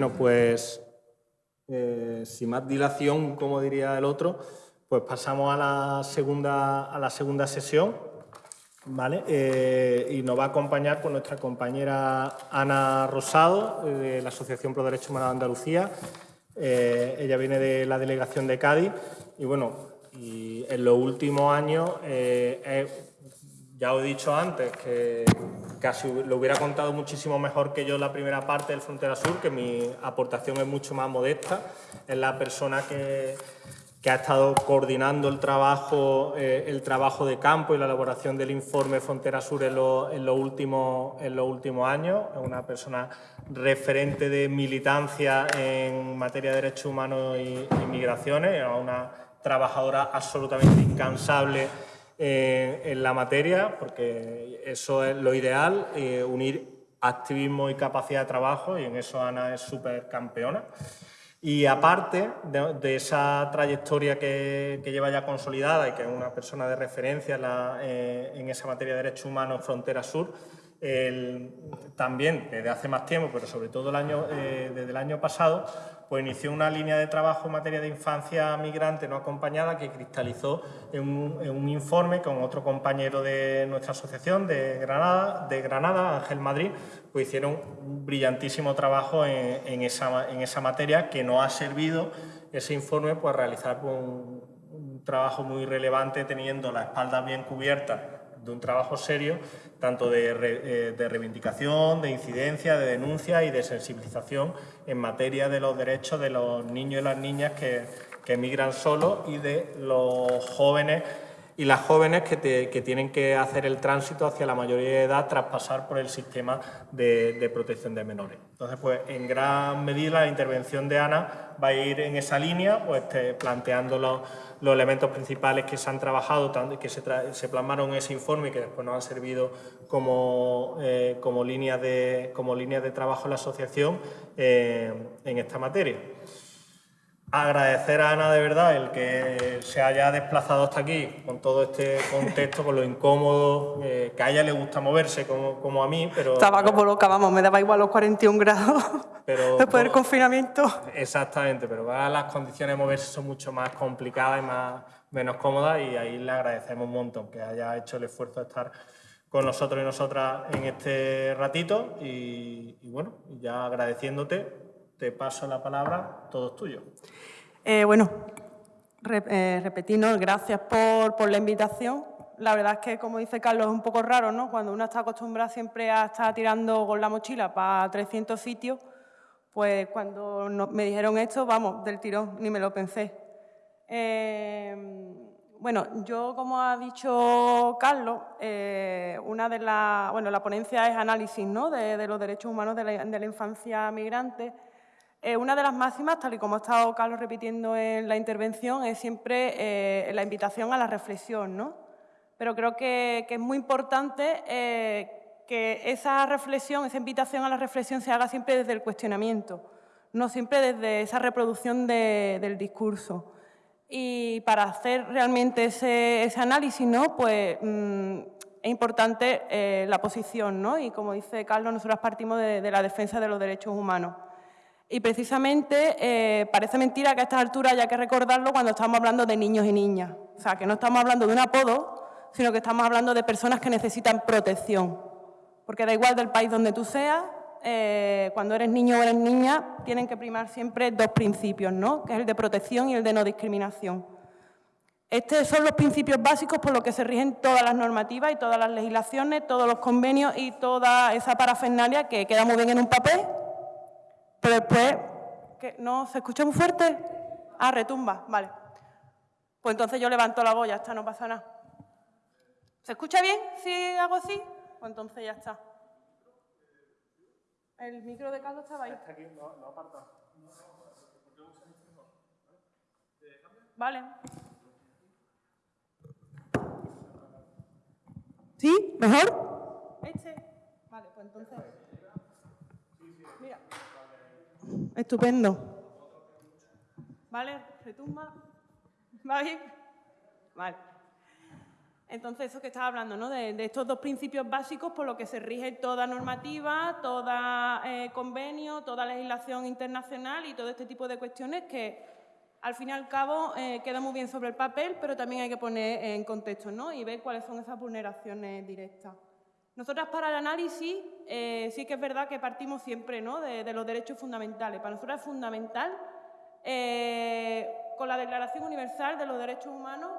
Bueno, pues eh, sin más dilación, como diría el otro, pues pasamos a la segunda, a la segunda sesión. ¿vale? Eh, y nos va a acompañar con nuestra compañera Ana Rosado, eh, de la Asociación Pro Derechos Humanos de Andalucía. ella viene de la delegación de Cádiz y bueno, en los últimos años, ya os he dicho antes que casi lo hubiera contado muchísimo mejor que yo la primera parte del Frontera Sur, que mi aportación es mucho más modesta. Es la persona que, ha estado coordinando el trabajo, eh, el trabajo de campo y la elaboración del informe Frontera Sur en, los últimos, en los últimos años. Es una persona referente de militancia en materia de derechos humanos y, y migraciones, es una trabajadora absolutamente incansable en la materia, porque eso es lo ideal, eh, unir activismo y capacidad de trabajo, y en eso Ana es súper campeona. Y aparte de, esa trayectoria que, lleva ya consolidada y que es una persona de referencia en, eh, esa materia de derechos humanos Frontera Sur, también desde hace más tiempo, pero sobre todo el año, eh, desde el año pasado, pues inició una línea de trabajo en materia de infancia migrante no acompañada que cristalizó en un, informe con otro compañero de nuestra asociación de Granada, de Granada Ángel Madrid, pues hicieron un brillantísimo trabajo en, esa, en esa, materia que nos ha servido ese informe pues, a realizar un, un trabajo muy relevante teniendo la espalda bien cubierta de un trabajo serio, tanto eh, de, reivindicación, de incidencia, de denuncia y de sensibilización en materia de los derechos de los niños y las niñas que, que emigran solos y de los jóvenes y las jóvenes que, tienen que hacer el tránsito hacia la mayoría de edad tras pasar por el sistema de, protección de menores. Entonces, pues en gran medida la intervención de Ana va a ir en esa línea, pues planteando los, elementos principales que se han trabajado, que se, plasmaron en ese informe y que después nos han servido como, eh, como, líneas, de, como de trabajo en la asociación eh, en esta materia agradecer a Ana de verdad el que se haya desplazado hasta aquí con todo este contexto, con lo incómodo, eh, que a ella le gusta moverse como, a mí, pero... Estaba como loca, vamos, me daba igual los 41 grados pero, después del confinamiento. Exactamente, pero las condiciones de moverse son mucho más complicadas y más, menos cómodas y ahí le agradecemos un montón que haya hecho el esfuerzo de estar con nosotros y nosotras en este ratito y, y bueno, ya agradeciéndote te paso la palabra, todo es tuyo. Eh, bueno, eh, repetirnos, gracias por, la invitación. La verdad es que, como dice Carlos, es un poco raro, ¿no? Cuando uno está acostumbrado siempre a estar tirando con la mochila para 300 sitios, pues cuando me dijeron esto, vamos, del tirón, ni me lo pensé. Eh, bueno, yo, como ha dicho Carlos, una de las, bueno, la ponencia es análisis ¿no? de, los derechos humanos de la infancia migrante eh, una de las máximas, tal y como ha estado Carlos repitiendo en la intervención, es siempre eh, la invitación a la reflexión, ¿no? Pero creo que, es muy importante eh, que esa reflexión, esa invitación a la reflexión se haga siempre desde el cuestionamiento, no siempre desde esa reproducción del discurso. Y para hacer realmente ese, análisis, ¿no? pues mm, es importante la posición, ¿no? y como dice Carlos, nosotros partimos de la defensa de los derechos humanos. Y precisamente eh, parece mentira que a estas alturas haya que recordarlo cuando estamos hablando de niños y niñas. O sea, que no estamos hablando de un apodo, sino que estamos hablando de personas que necesitan protección. Porque da igual del país donde tú seas, eh, cuando eres niño o eres niña, tienen que primar siempre dos principios, ¿no? que es el de protección y el de no discriminación. Estos son los principios básicos por los que se rigen todas las normativas y todas las legislaciones, todos los convenios y toda esa parafernalia que queda muy bien en un papel, pero después, ¿qué? ¿no se escucha muy fuerte? Ah, retumba, vale. Pues entonces yo levanto la voz, ya está, no pasa nada. ¿Se escucha bien si hago así? Pues entonces ya está. El micro de Carlos estaba ahí. aquí, no, no aparta. Vale. ¿Sí? ¿Mejor? Este. Vale, pues entonces... Mira. Estupendo. ¿Vale? ¿Retumba? ¿Va bien? Vale. Entonces, eso que estaba hablando, ¿no? de, estos dos principios básicos por los que se rige toda normativa, toda eh, convenio, toda legislación internacional y todo este tipo de cuestiones que, al fin y al cabo, eh, queda muy bien sobre el papel, pero también hay que poner en contexto ¿no? y ver cuáles son esas vulneraciones directas. Nosotras para el análisis eh, sí que es verdad que partimos siempre ¿no? de, los derechos fundamentales. Para nosotros es fundamental, con la Declaración Universal de los Derechos Humanos,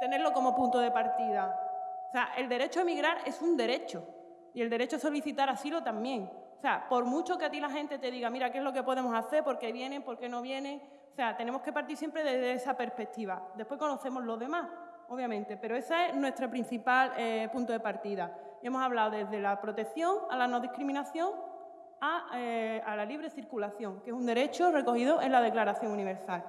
tenerlo como punto de partida. O sea, el derecho a emigrar es un derecho y el derecho a solicitar asilo también. O sea, por mucho que a ti la gente te diga, mira, ¿qué es lo que podemos hacer? ¿Por qué vienen? ¿Por qué no vienen? O sea, tenemos que partir siempre desde esa perspectiva. Después conocemos los demás, obviamente, pero ese es nuestro principal eh, punto de partida. Y hemos hablado desde la protección a la no discriminación a, eh, a la libre circulación, que es un derecho recogido en la Declaración Universal.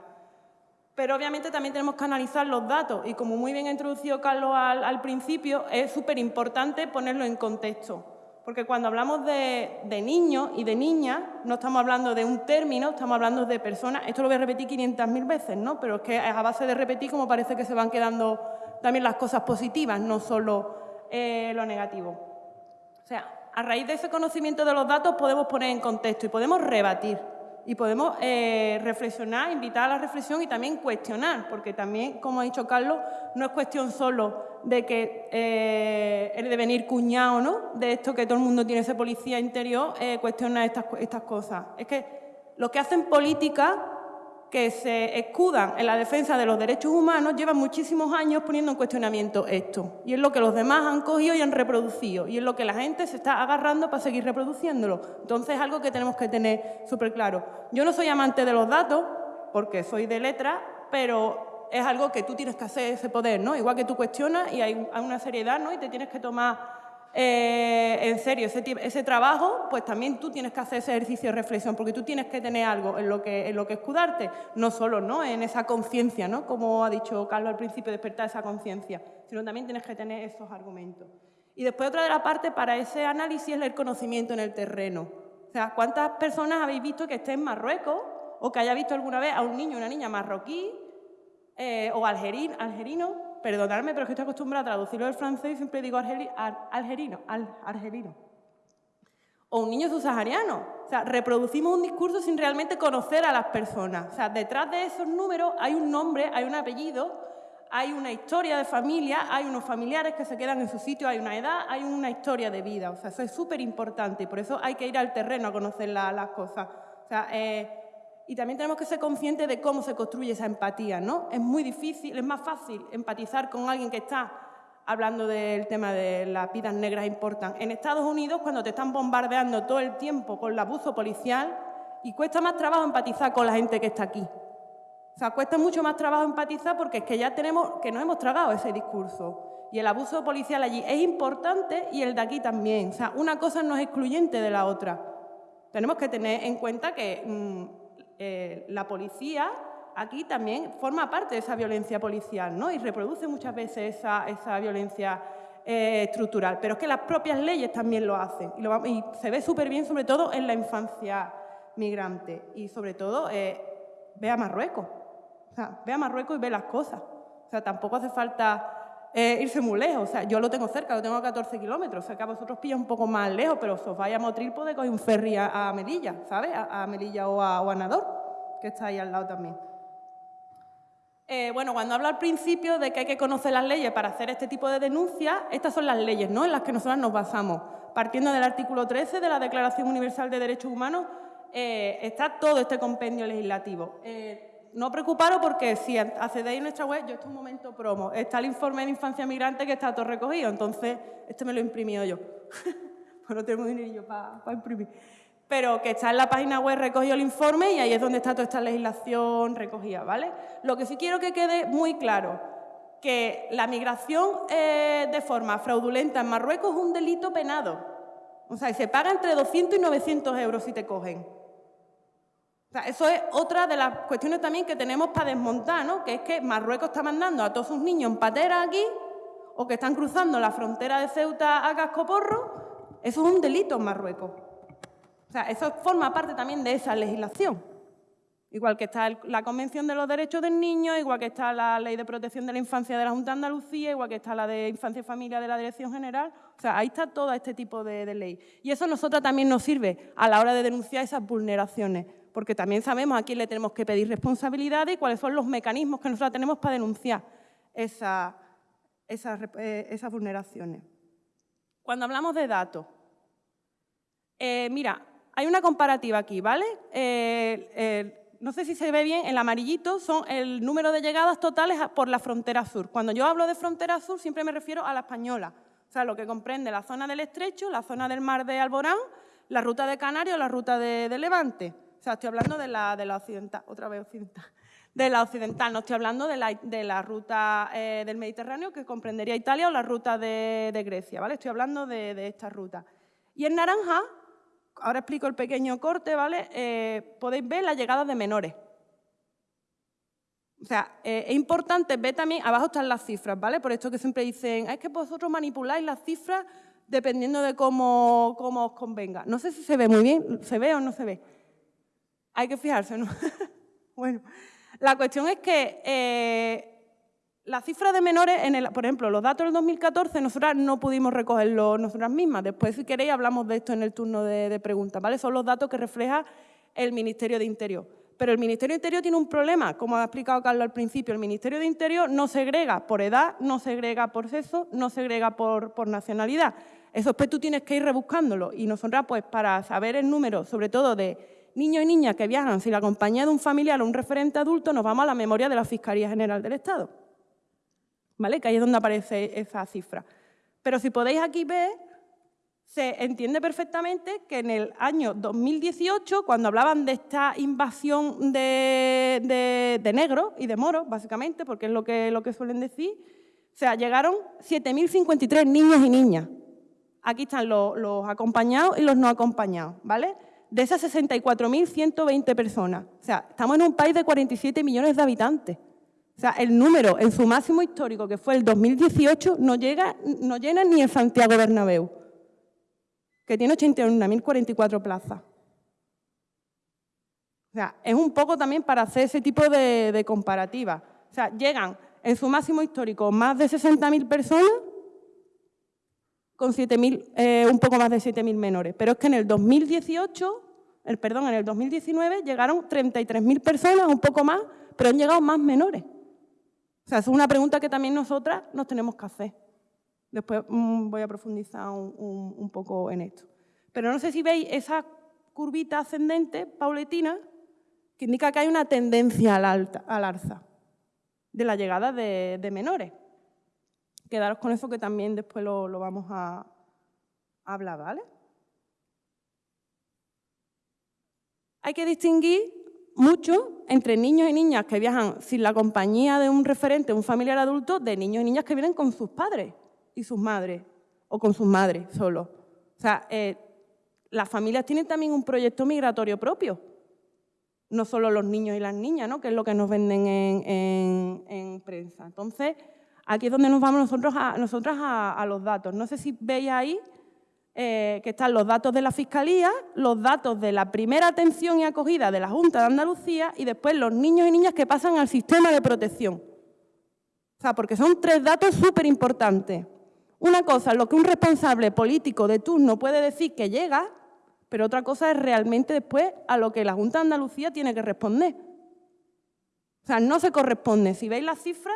Pero obviamente también tenemos que analizar los datos y como muy bien ha introducido Carlos al, principio, es súper importante ponerlo en contexto. Porque cuando hablamos de, niños y de niñas, no estamos hablando de un término, estamos hablando de personas. Esto lo voy a repetir 500.000 veces, ¿no? Pero es que a base de repetir como parece que se van quedando también las cosas positivas, no solo eh, lo negativo. O sea, a raíz de ese conocimiento de los datos podemos poner en contexto y podemos rebatir y podemos eh, reflexionar, invitar a la reflexión y también cuestionar, porque también, como ha dicho Carlos, no es cuestión solo de que eh, el devenir cuñado ¿no? de esto que todo el mundo tiene ese policía interior, eh, cuestiona estas, estas cosas. Es que lo que hacen política que se escudan en la defensa de los derechos humanos llevan muchísimos años poniendo en cuestionamiento esto. Y es lo que los demás han cogido y han reproducido. Y es lo que la gente se está agarrando para seguir reproduciéndolo. Entonces es algo que tenemos que tener súper claro. Yo no soy amante de los datos, porque soy de letra, pero es algo que tú tienes que hacer ese poder, ¿no? Igual que tú cuestionas y hay una seriedad, ¿no? Y te tienes que tomar eh, en serio ese, trabajo, pues también tú tienes que hacer ese ejercicio de reflexión, porque tú tienes que tener algo en lo que, en lo que escudarte, no solo ¿no? en esa conciencia, ¿no? como ha dicho Carlos al principio, despertar esa conciencia, sino también tienes que tener esos argumentos. Y después otra de la parte para ese análisis es el conocimiento en el terreno. O sea, ¿cuántas personas habéis visto que esté en Marruecos o que haya visto alguna vez a un niño o una niña marroquí eh, o algerino perdonadme, pero es que estoy acostumbrada a traducirlo del francés y siempre digo algerino, argelino. O un niño subsahariano. O sea, reproducimos un discurso sin realmente conocer a las personas. O sea, detrás de esos números hay un nombre, hay un apellido, hay una historia de familia, hay unos familiares que se quedan en su sitio, hay una edad, hay una historia de vida. O sea, eso es súper importante y por eso hay que ir al terreno a conocer las cosas. O sea, eh, y también tenemos que ser conscientes de cómo se construye esa empatía, ¿no? Es muy difícil, es más fácil empatizar con alguien que está hablando del tema de las vidas negras importan. En Estados Unidos, cuando te están bombardeando todo el tiempo con el abuso policial, y cuesta más trabajo empatizar con la gente que está aquí. O sea, cuesta mucho más trabajo empatizar porque es que ya tenemos, que nos hemos tragado ese discurso. Y el abuso policial allí es importante y el de aquí también. O sea, una cosa no es excluyente de la otra. Tenemos que tener en cuenta que mm, eh, la policía aquí también forma parte de esa violencia policial ¿no? y reproduce muchas veces esa, violencia eh, estructural. Pero es que las propias leyes también lo hacen y, se ve súper bien, sobre todo en la infancia migrante. Y sobre todo, eh, ve a Marruecos. O sea, ve a Marruecos y ve las cosas. O sea, tampoco hace falta irse muy lejos. O sea, yo lo tengo cerca, lo tengo a 14 kilómetros. O sea, que a vosotros pilla un poco más lejos, pero si os vais a Motril podéis coger un ferry a, Melilla, ¿sabes? A, Melilla o a, o que está ahí al lado también. Eh, bueno, cuando hablo al principio de que hay que conocer las leyes para hacer este tipo de denuncias, estas son las leyes ¿no? en las que nosotros nos basamos. Partiendo del artículo 13 de la Declaración Universal de Derechos Humanos, eh, está todo este compendio legislativo. Eh, no preocuparos porque si accedéis a nuestra web, yo esto es un momento promo, está el informe de infancia migrante que está todo recogido, entonces este me lo he imprimido yo. pues no tengo dinero para imprimir pero que está en la página web recogido el informe y ahí es donde está toda esta legislación recogida, ¿vale? Lo que sí quiero que quede muy claro, que la migración eh, de forma fraudulenta en Marruecos es un delito penado. O sea, se paga entre 200 y 900 euros si te cogen. Eso es otra de las cuestiones también que tenemos para desmontar, ¿no? Que es que Marruecos está mandando a todos sus niños en patera aquí o que están cruzando la frontera de Ceuta a Cascoporro. Eso es un delito en Marruecos. O sea, eso forma parte también de esa legislación. Igual que está la Convención de los Derechos del Niño, igual que está la Ley de Protección de la Infancia de la Junta de Andalucía, igual que está la de Infancia y Familia de la Dirección General. O sea, ahí está todo este tipo de, ley. Y eso a nosotros también nos sirve a la hora de denunciar esas vulneraciones, porque también sabemos a quién le tenemos que pedir responsabilidades y cuáles son los mecanismos que nosotros tenemos para denunciar esas, eh, esas, vulneraciones. Cuando hablamos de datos, eh, mira, hay una comparativa aquí, ¿vale? Eh, no sé si se ve bien, el amarillito son el número de llegadas totales por la frontera sur. Cuando yo hablo de frontera sur siempre me refiero a la española, o sea, lo que comprende la zona del Estrecho, la zona del mar de Alborán, la ruta de Canarias o la ruta de, Levante. O sea, estoy hablando de la, de la occidental, otra vez occidental, de la occidental, no estoy hablando de la, de la ruta eh, del Mediterráneo que comprendería Italia o la ruta de, Grecia, ¿vale? Estoy hablando de, esta ruta. Y en naranja ahora explico el pequeño corte, ¿vale? Eh, podéis ver las llegadas de menores. O sea, eh, es importante ver también, abajo están las cifras, ¿vale? Por esto que siempre dicen, es que vosotros manipuláis las cifras dependiendo de cómo, cómo os convenga. No sé si se ve muy bien, ¿se ve o no se ve? Hay que fijarse, ¿no? bueno, la cuestión es que eh, la cifra de menores, en el, por ejemplo, los datos del 2014, nosotras no pudimos recogerlos nosotras mismas. Después, si queréis, hablamos de esto en el turno de, preguntas. ¿vale? Son los datos que refleja el Ministerio de Interior. Pero el Ministerio de Interior tiene un problema, como ha explicado Carlos al principio. El Ministerio de Interior no segrega por edad, no segrega por sexo, no segrega por, por nacionalidad. Eso después tú tienes que ir rebuscándolo. Y nosotras, pues, para saber el número, sobre todo de niños y niñas que viajan sin la compañía de un familiar o un referente adulto, nos vamos a la memoria de la Fiscalía General del Estado. Que ahí es donde aparece esa cifra. Pero si podéis aquí ver, se entiende perfectamente que en el año 2018, cuando hablaban de esta invasión de, de, negros y de moros, básicamente, porque es lo que, lo que suelen decir, o sea, llegaron 7.053 niños y niñas. Aquí están los, los, acompañados y los no acompañados, ¿vale? De esas 64.120 personas. O sea, estamos en un país de 47 millones de habitantes. O sea, el número en su máximo histórico, que fue el 2018, no, llega, no llena ni el Santiago Bernabéu, que tiene 81.044 plazas. O sea, es un poco también para hacer ese tipo de, comparativa. O sea, llegan en su máximo histórico más de 60.000 personas con 7.000, eh, un poco más de 7.000 menores. Pero es que en el 2018, el, perdón, en el 2019 llegaron 33.000 personas, un poco más, pero han llegado más menores. O sea, es una pregunta que también nosotras nos tenemos que hacer. Después mm, voy a profundizar un, poco en esto. Pero no sé si veis esa curvita ascendente, pauletina, que indica que hay una tendencia al, alza de la llegada de, menores. Quedaros con eso que también después lo, vamos a, hablar, ¿vale? Hay que distinguir mucho entre niños y niñas que viajan sin la compañía de un referente, un familiar adulto, de niños y niñas que vienen con sus padres y sus madres, o con sus madres solo. O sea, eh, las familias tienen también un proyecto migratorio propio, no solo los niños y las niñas, ¿no? que es lo que nos venden en, prensa. Entonces, aquí es donde nos vamos nosotros a, nosotras a los datos. No sé si veis ahí eh, que están los datos de la Fiscalía, los datos de la primera atención y acogida de la Junta de Andalucía y después los niños y niñas que pasan al sistema de protección. O sea, porque son tres datos súper importantes. Una cosa es lo que un responsable político de turno puede decir que llega, pero otra cosa es realmente después a lo que la Junta de Andalucía tiene que responder. O sea, no se corresponde. Si veis las cifras,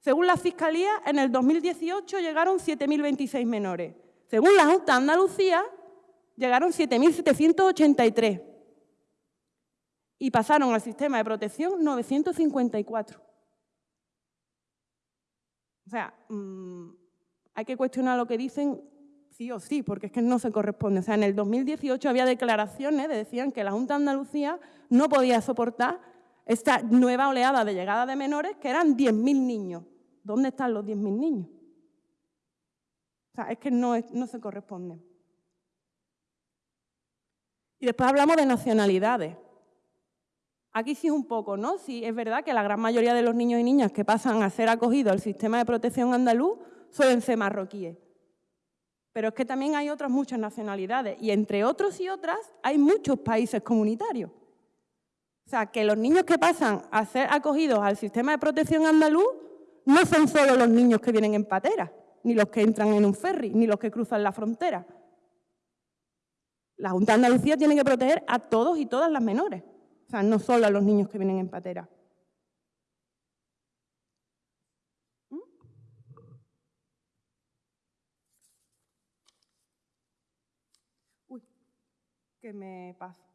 según la Fiscalía, en el 2018 llegaron 7.026 menores. Según la Junta de Andalucía, llegaron 7.783 y pasaron al sistema de protección 954. O sea, mm, hay que cuestionar lo que dicen sí o sí, porque es que no se corresponde. O sea, en el 2018 había declaraciones que decían que la Junta de Andalucía no podía soportar esta nueva oleada de llegada de menores, que eran 10.000 niños. ¿Dónde están los 10.000 niños? O sea, es que no, no se corresponde. Y después hablamos de nacionalidades. Aquí sí un poco, ¿no? Sí, es verdad que la gran mayoría de los niños y niñas que pasan a ser acogidos al sistema de protección andaluz suelen ser marroquíes. Pero es que también hay otras muchas nacionalidades y entre otros y otras hay muchos países comunitarios. O sea, que los niños que pasan a ser acogidos al sistema de protección andaluz no son solo los niños que vienen en patera, ni los que entran en un ferry, ni los que cruzan la frontera. La Junta Andalucía tiene que proteger a todos y todas las menores, o sea, no solo a los niños que vienen en patera. ¿Mm? Uy, que me pasa.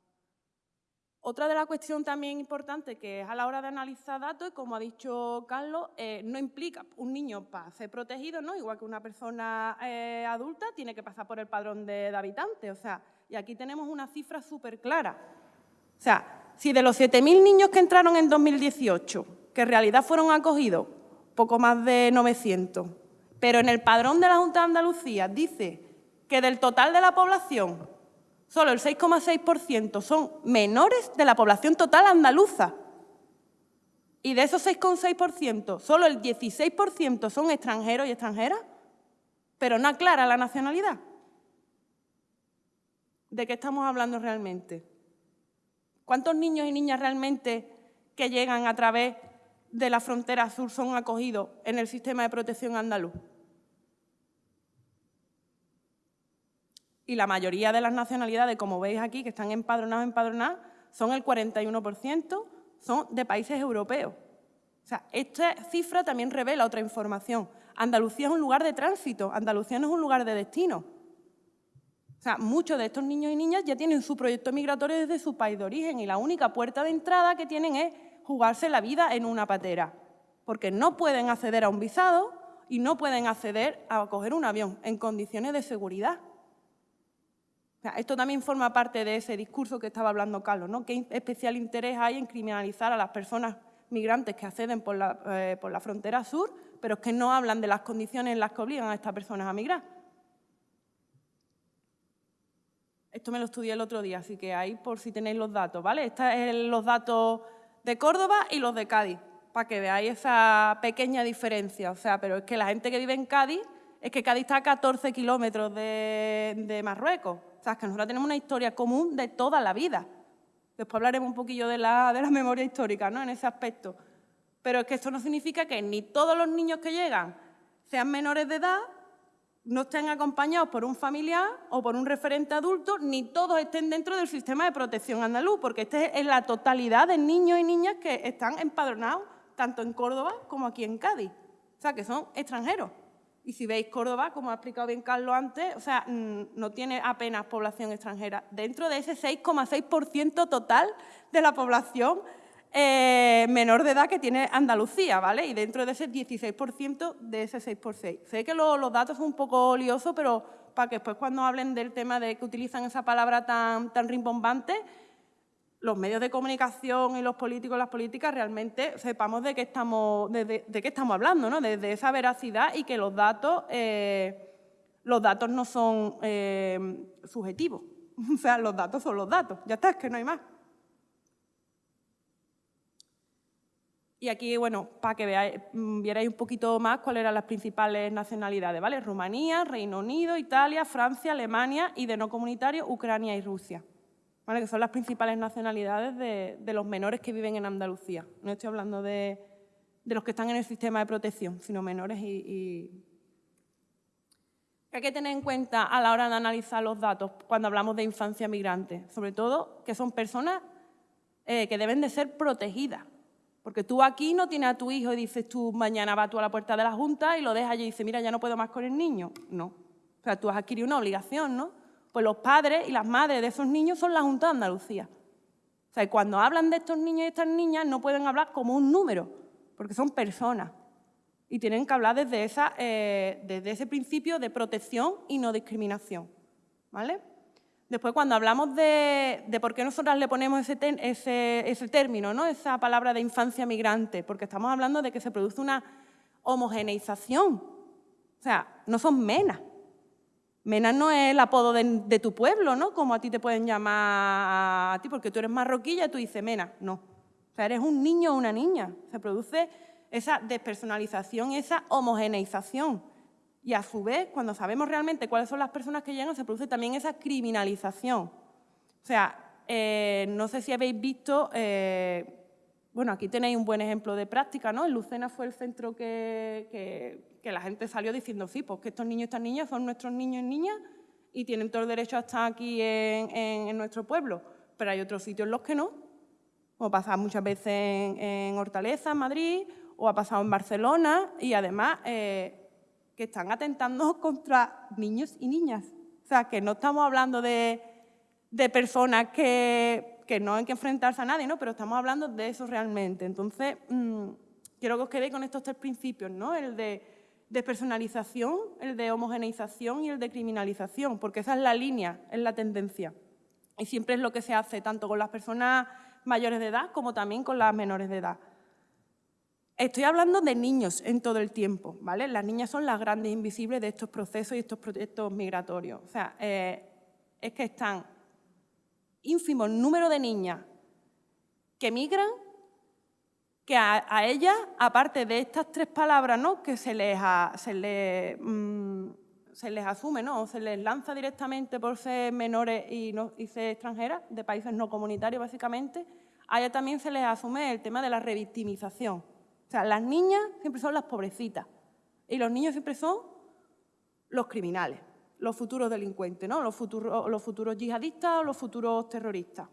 Otra de las cuestiones también importante que es a la hora de analizar datos, como ha dicho Carlos, eh, no implica un niño para ser protegido, ¿no? igual que una persona eh, adulta, tiene que pasar por el padrón de, de habitantes. O sea, y aquí tenemos una cifra súper clara. O sea, si de los 7.000 niños que entraron en 2018, que en realidad fueron acogidos, poco más de 900, pero en el padrón de la Junta de Andalucía dice que del total de la población solo el 6,6% son menores de la población total andaluza. Y de esos 6,6%, solo el 16% son extranjeros y extranjeras, pero no aclara la nacionalidad. ¿De qué estamos hablando realmente? ¿Cuántos niños y niñas realmente que llegan a través de la frontera sur son acogidos en el sistema de protección andaluz? Y la mayoría de las nacionalidades, como veis aquí, que están empadronados empadronadas, son el 41%, son de países europeos. O sea, esta cifra también revela otra información. Andalucía es un lugar de tránsito, Andalucía no es un lugar de destino. O sea, muchos de estos niños y niñas ya tienen su proyecto migratorio desde su país de origen y la única puerta de entrada que tienen es jugarse la vida en una patera, porque no pueden acceder a un visado y no pueden acceder a coger un avión en condiciones de seguridad esto también forma parte de ese discurso que estaba hablando Carlos, ¿no? ¿Qué especial interés hay en criminalizar a las personas migrantes que acceden por la, eh, frontera sur, pero es que no hablan de las condiciones en las que obligan a estas personas a migrar? Esto me lo estudié el otro día, así que ahí por si tenéis los datos, ¿vale? Estos son los datos de Córdoba y los de Cádiz, para que veáis esa pequeña diferencia. O sea, pero es que la gente que vive en Cádiz, es que Cádiz está a 14 kilómetros de Marruecos sea, que nosotros tenemos una historia común de toda la vida. Después hablaremos un poquillo de la, de la memoria histórica ¿no? en ese aspecto. Pero es que esto no significa que ni todos los niños que llegan sean menores de edad, no estén acompañados por un familiar o por un referente adulto, ni todos estén dentro del sistema de protección andaluz, porque este es la totalidad de niños y niñas que están empadronados tanto en Córdoba como aquí en Cádiz. O sea, que son extranjeros. Y si veis Córdoba, como ha explicado bien Carlos antes, o sea, mm, no tiene apenas población extranjera. Dentro de ese 6,6% total de la población eh, menor de edad que tiene Andalucía, ¿vale? Y dentro de ese 16% de ese 6 por 6. Sé que los datos son un poco liosos, pero para que después cuando hablen del tema de que utilizan esa palabra tan, tan rimbombante, los medios de comunicación y los políticos, las políticas, realmente sepamos de qué estamos, de, qué estamos hablando, ¿no? de, esa veracidad y que los datos, eh, los datos no son eh, subjetivos. O sea, los datos son los datos. Ya está, es que no hay más. Y aquí, bueno, para que veáis, mm, vierais un poquito más cuáles eran las principales nacionalidades, ¿vale? Rumanía, Reino Unido, Italia, Francia, Alemania y de no comunitario, Ucrania y Rusia que son las principales nacionalidades de, los menores que viven en Andalucía. No estoy hablando de, los que están en el sistema de protección, sino menores y, hay que tener en cuenta a la hora de analizar los datos cuando hablamos de infancia migrante, sobre todo que son personas eh, que deben de ser protegidas. Porque tú aquí no tienes a tu hijo y dices tú mañana vas tú a la puerta de la Junta y lo dejas allí y dices, mira, ya no puedo más con el niño. No. O sea, tú has adquirido una obligación, ¿no? Pues los padres y las madres de esos niños son la Junta de Andalucía. O sea, cuando hablan de estos niños y estas niñas no pueden hablar como un número, porque son personas. Y tienen que hablar desde, esa, eh, desde ese principio de protección y no discriminación. ¿vale? Después, cuando hablamos de, por qué nosotras le ponemos ese, ese, ese término, ¿no? esa palabra de infancia migrante, porque estamos hablando de que se produce una homogeneización. O sea, no son menas, Mena no es el apodo de, tu pueblo, ¿no? Como a ti te pueden llamar a ti, porque tú eres marroquilla tú dices Mena. No. O sea, eres un niño o una niña. Se produce esa despersonalización, esa homogeneización. Y a su vez, cuando sabemos realmente cuáles son las personas que llegan, se produce también esa criminalización. O sea, eh, no sé si habéis visto, eh, bueno, aquí tenéis un buen ejemplo de práctica, ¿no? En Lucena fue el centro que, la gente salió diciendo, sí, pues que estos niños y estas niñas son nuestros niños y niñas y tienen todo el derecho a estar aquí en, nuestro pueblo, pero hay otros sitios en los que no, como pasa muchas veces en, Hortaleza, en Madrid, o ha pasado en Barcelona, y además eh, que están atentando contra niños y niñas. O sea, que no estamos hablando de, personas que, no hay que enfrentarse a nadie, ¿no? pero estamos hablando de eso realmente. Entonces, mm, quiero que os quedéis con estos tres principios, ¿no? el de despersonalización, el de homogeneización y el de criminalización, porque esa es la línea, es la tendencia. Y siempre es lo que se hace tanto con las personas mayores de edad como también con las menores de edad. Estoy hablando de niños en todo el tiempo, ¿vale? Las niñas son las grandes invisibles de estos procesos y estos proyectos migratorios. O sea, eh, es que están ínfimos número de niñas que migran, que a, ellas, aparte de estas tres palabras ¿no? que se les, se, les, mm, se les asume, ¿no? o se les lanza directamente por ser menores y, no, y ser extranjeras, de países no comunitarios básicamente, a ellas también se les asume el tema de la revictimización. O sea, las niñas siempre son las pobrecitas y los niños siempre son los criminales, los futuros delincuentes, ¿no? los, futuros, los futuros yihadistas o los futuros terroristas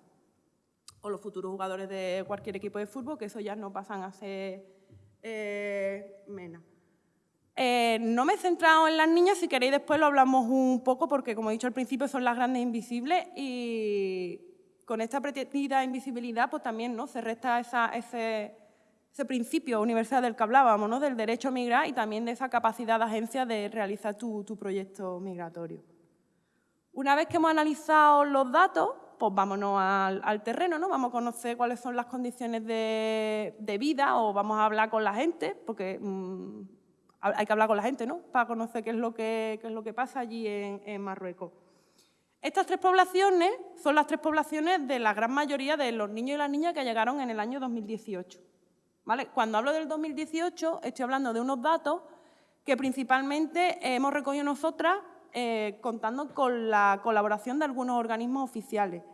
o los futuros jugadores de cualquier equipo de fútbol, que eso ya no pasan a ser eh. Eh, no me he centrado en las niñas, si queréis después lo hablamos un poco, porque como he dicho al principio son las grandes invisibles y con esta pretendida invisibilidad pues también ¿no? se resta ese, ese principio universal del que hablábamos, ¿no? del derecho a migrar y también de esa capacidad de agencia de realizar tu, proyecto migratorio. Una vez que hemos analizado los datos, pues vámonos al, terreno, ¿no? vamos a conocer cuáles son las condiciones de, vida o vamos a hablar con la gente, porque mm, hay que hablar con la gente ¿no? para conocer qué es lo que, es lo que pasa allí en, Marruecos. Estas tres poblaciones son las tres poblaciones de la gran mayoría de los niños y las niñas que llegaron en el año 2018. Cuando hablo del 2018, estoy hablando de unos datos que principalmente hemos recogido nosotras eh, contando con la colaboración de algunos organismos oficiales.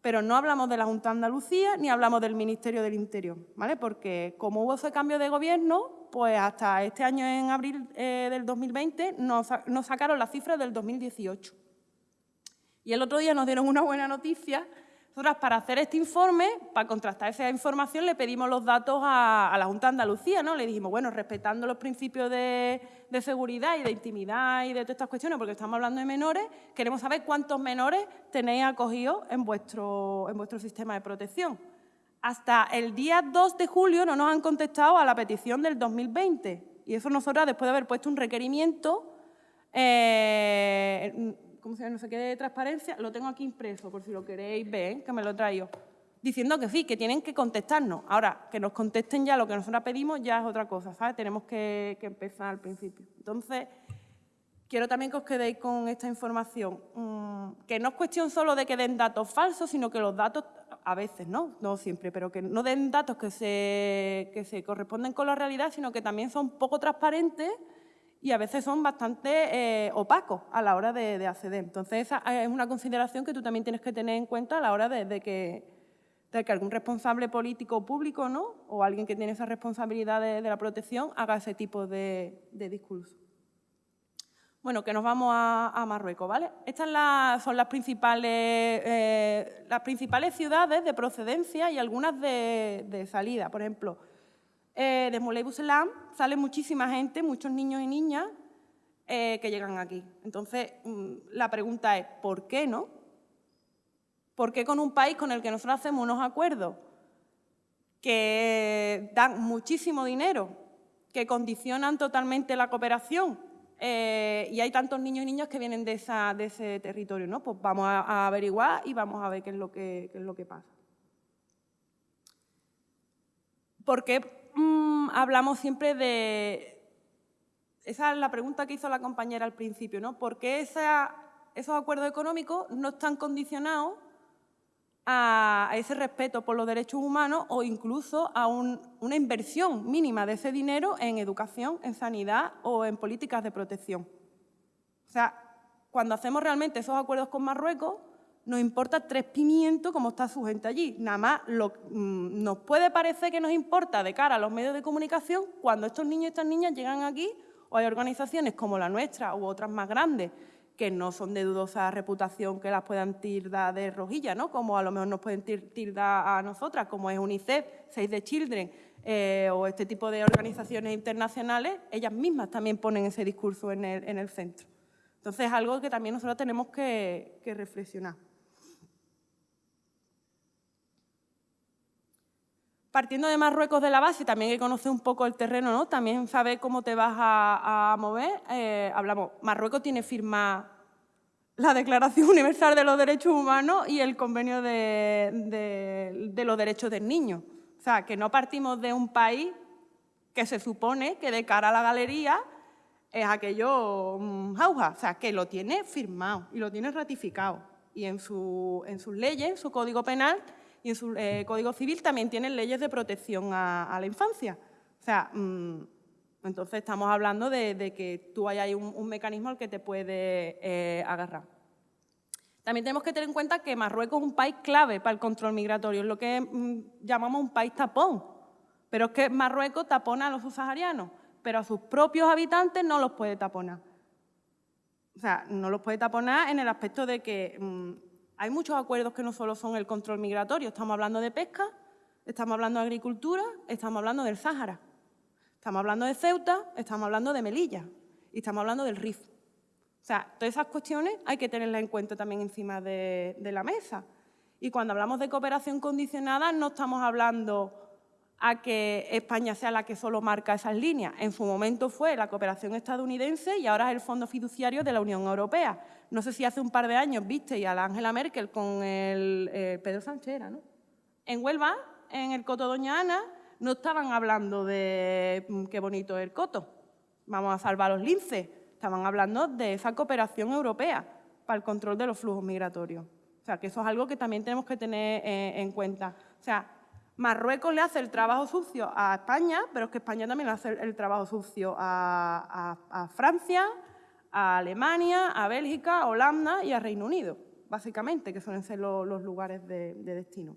Pero no hablamos de la Junta de Andalucía ni hablamos del Ministerio del Interior, ¿vale? porque como hubo ese cambio de gobierno, pues hasta este año, en abril eh, del 2020, nos, nos sacaron las cifras del 2018. Y el otro día nos dieron una buena noticia nosotras, para hacer este informe, para contrastar esa información, le pedimos los datos a, la Junta de Andalucía, ¿no? Le dijimos, bueno, respetando los principios de, seguridad y de intimidad y de todas estas cuestiones, porque estamos hablando de menores, queremos saber cuántos menores tenéis acogidos en vuestro, en vuestro sistema de protección. Hasta el día 2 de julio no nos han contestado a la petición del 2020. Y eso nosotras, después de haber puesto un requerimiento, eh, ¿cómo se llama? No sé qué de transparencia, lo tengo aquí impreso, por si lo queréis ver, que me lo traigo. Diciendo que sí, que tienen que contestarnos. Ahora, que nos contesten ya lo que nosotros pedimos ya es otra cosa, ¿sabes? Tenemos que, empezar al principio. Entonces, quiero también que os quedéis con esta información. Mm, que no es cuestión solo de que den datos falsos, sino que los datos, a veces, ¿no? No siempre, pero que no den datos que se, que se corresponden con la realidad, sino que también son poco transparentes y a veces son bastante eh, opacos a la hora de, acceder. Entonces, esa es una consideración que tú también tienes que tener en cuenta a la hora de, que, algún responsable político público ¿no? o alguien que tiene esa responsabilidad de, la protección haga ese tipo de, discurso. Bueno, que nos vamos a, Marruecos, ¿vale? Estas son las principales, eh, las principales ciudades de procedencia y algunas de salida. Por ejemplo, eh, de Moulay sale muchísima gente, muchos niños y niñas eh, que llegan aquí. Entonces, mm, la pregunta es, ¿por qué no? ¿Por qué con un país con el que nosotros hacemos unos acuerdos que dan muchísimo dinero, que condicionan totalmente la cooperación, eh, y hay tantos niños y niñas que vienen de, ese territorio, ¿no? Pues vamos a, averiguar y vamos a ver qué es lo que, qué es lo que pasa. ¿Por qué Mm, hablamos siempre de... Esa es la pregunta que hizo la compañera al principio, ¿no? ¿Por qué esos acuerdos económicos no están condicionados a, ese respeto por los derechos humanos o incluso a una inversión mínima de ese dinero en educación, en sanidad o en políticas de protección? O sea, cuando hacemos realmente esos acuerdos con Marruecos, nos importa tres pimientos cómo está su gente allí. Nada más lo, mm, nos puede parecer que nos importa de cara a los medios de comunicación cuando estos niños y estas niñas llegan aquí o hay organizaciones como la nuestra u otras más grandes que no son de dudosa reputación que las puedan tildar de rojilla, ¿no? como a lo mejor nos pueden tildar a nosotras, como es UNICEF, Save the Children eh, o este tipo de organizaciones internacionales, ellas mismas también ponen ese discurso en el, centro. Entonces es algo que también nosotros tenemos que reflexionar. Partiendo de Marruecos de la base, también que conocer un poco el terreno, ¿no? también saber cómo te vas a, mover. Eh, hablamos, Marruecos tiene firma la Declaración Universal de los Derechos Humanos y el Convenio de, los Derechos del Niño. O sea, que no partimos de un país que se supone que de cara a la galería es aquello um, jauja, o sea, que lo tiene firmado y lo tiene ratificado. Y en, su, en sus leyes, en su Código Penal, y en su eh, Código Civil también tienen leyes de protección a, la infancia. O sea, mm, entonces estamos hablando de, que tú hay un, un, mecanismo al que te puede eh, agarrar. También tenemos que tener en cuenta que Marruecos es un país clave para el control migratorio, es lo que mm, llamamos un país tapón. Pero es que Marruecos tapona a los subsaharianos, pero a sus propios habitantes no los puede taponar. O sea, no los puede taponar en el aspecto de que mm, hay muchos acuerdos que no solo son el control migratorio, estamos hablando de pesca, estamos hablando de agricultura, estamos hablando del Sáhara, estamos hablando de Ceuta, estamos hablando de Melilla y estamos hablando del RIF. O sea, todas esas cuestiones hay que tenerlas en cuenta también encima de, de la mesa. Y cuando hablamos de cooperación condicionada no estamos hablando a que España sea la que solo marca esas líneas. En su momento fue la cooperación estadounidense y ahora es el Fondo Fiduciario de la Unión Europea. No sé si hace un par de años viste a la Angela Merkel con el eh, Pedro Sánchez, ¿no? En Huelva, en el Coto Doña Ana, no estaban hablando de mm, qué bonito es el Coto, vamos a salvar los linces. Estaban hablando de esa cooperación europea para el control de los flujos migratorios. O sea, que eso es algo que también tenemos que tener eh, en cuenta. O sea, Marruecos le hace el trabajo sucio a España, pero es que España también le hace el trabajo sucio a, Francia, a Alemania, a Bélgica, a Holanda y a Reino Unido, básicamente, que suelen ser los, lugares de, destino.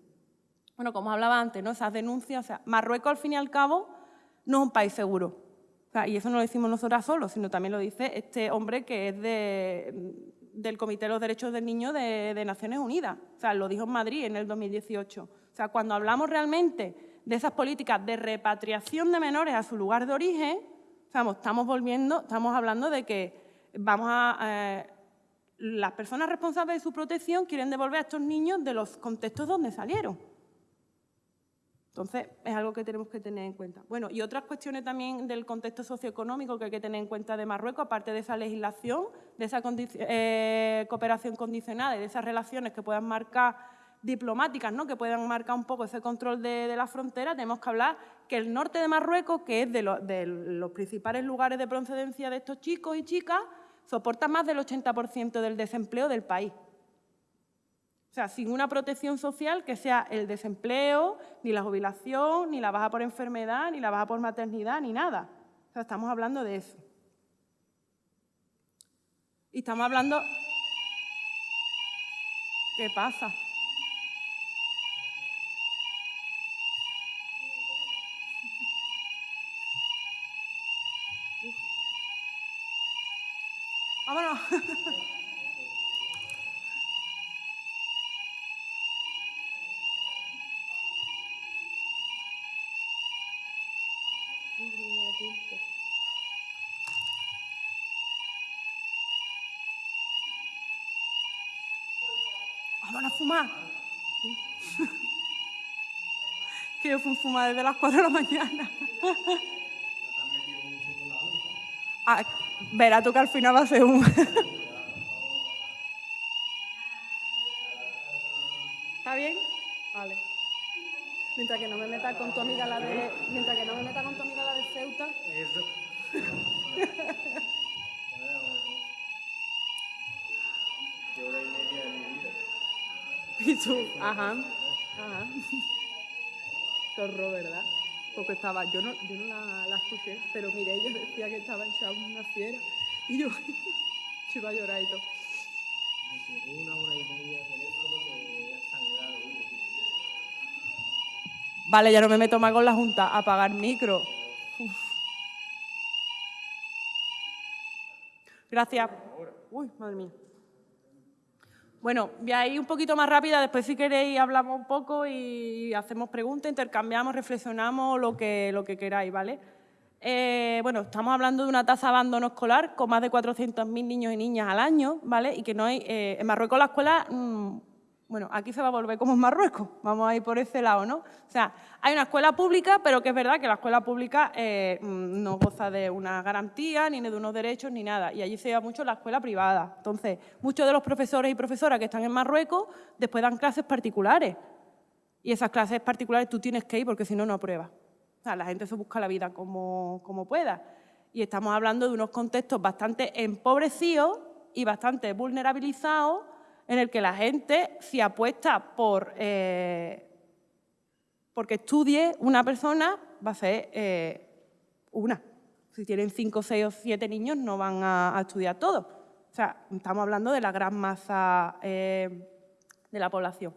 Bueno, como hablaba antes, ¿no? esas denuncias, o sea, Marruecos al fin y al cabo no es un país seguro. y eso no lo decimos nosotras solos, sino también lo dice este hombre que es del Comité de los Derechos del Niño de, de Naciones Unidas. O sea, lo dijo en Madrid en el 2018. O sea, cuando hablamos realmente de esas políticas de repatriación de menores a su lugar de origen, estamos volviendo, estamos hablando de que vamos a, eh, las personas responsables de su protección quieren devolver a estos niños de los contextos donde salieron. Entonces, es algo que tenemos que tener en cuenta. Bueno, y otras cuestiones también del contexto socioeconómico que hay que tener en cuenta de Marruecos, aparte de esa legislación, de esa eh, cooperación condicionada y de esas relaciones que puedan marcar diplomáticas ¿no? que puedan marcar un poco ese control de, la frontera, tenemos que hablar que el norte de Marruecos, que es de, de los principales lugares de procedencia de estos chicos y chicas, soporta más del 80% del desempleo del país. O sea, sin una protección social que sea el desempleo, ni la jubilación, ni la baja por enfermedad, ni la baja por maternidad, ni nada. O sea, estamos hablando de eso. Y estamos hablando... ¿Qué pasa? Vámonos. Vámonos a fumar. que yo fui a fumar desde las 4 de la mañana. ah, verá tú que al final va a ser un... ¿Está bien? Vale. Mientras que no me meta con tu amiga la de... Mientras que no me meta con tu amiga la de Ceuta. Eso. hora y media de mi vida. Y tú, ajá, ajá. Zorro, ¿verdad? porque estaba, yo no, yo no la, la escuché, pero mire, ella decía que estaba echada una fiera y yo, iba a llorar y todo. Me llegó una hora y media teléfono que sangrado. Vale, ya no me meto más con la Junta, apagar micro. Gracias. Uy, madre mía. Bueno, voy a ir un poquito más rápida, después si queréis hablamos un poco y hacemos preguntas, intercambiamos, reflexionamos, lo que, lo que queráis, ¿vale? Eh, bueno, estamos hablando de una tasa de abandono escolar con más de 400.000 niños y niñas al año, ¿vale? Y que no hay, eh, en Marruecos la escuela mm, bueno, aquí se va a volver como en Marruecos, vamos a ir por ese lado, ¿no? O sea, hay una escuela pública, pero que es verdad que la escuela pública eh, mm, no goza de una garantía, ni de unos derechos, ni nada. Y allí se lleva mucho la escuela privada. Entonces, muchos de los profesores y profesoras que están en Marruecos después dan clases particulares. Y esas clases particulares tú tienes que ir porque si no, no apruebas. O sea, la gente se busca la vida como, como pueda. Y estamos hablando de unos contextos bastante empobrecidos y bastante vulnerabilizados en el que la gente, si apuesta por eh, porque estudie una persona, va a ser eh, una. Si tienen cinco, seis o siete niños, no van a, estudiar todos. O sea, estamos hablando de la gran masa eh, de la población.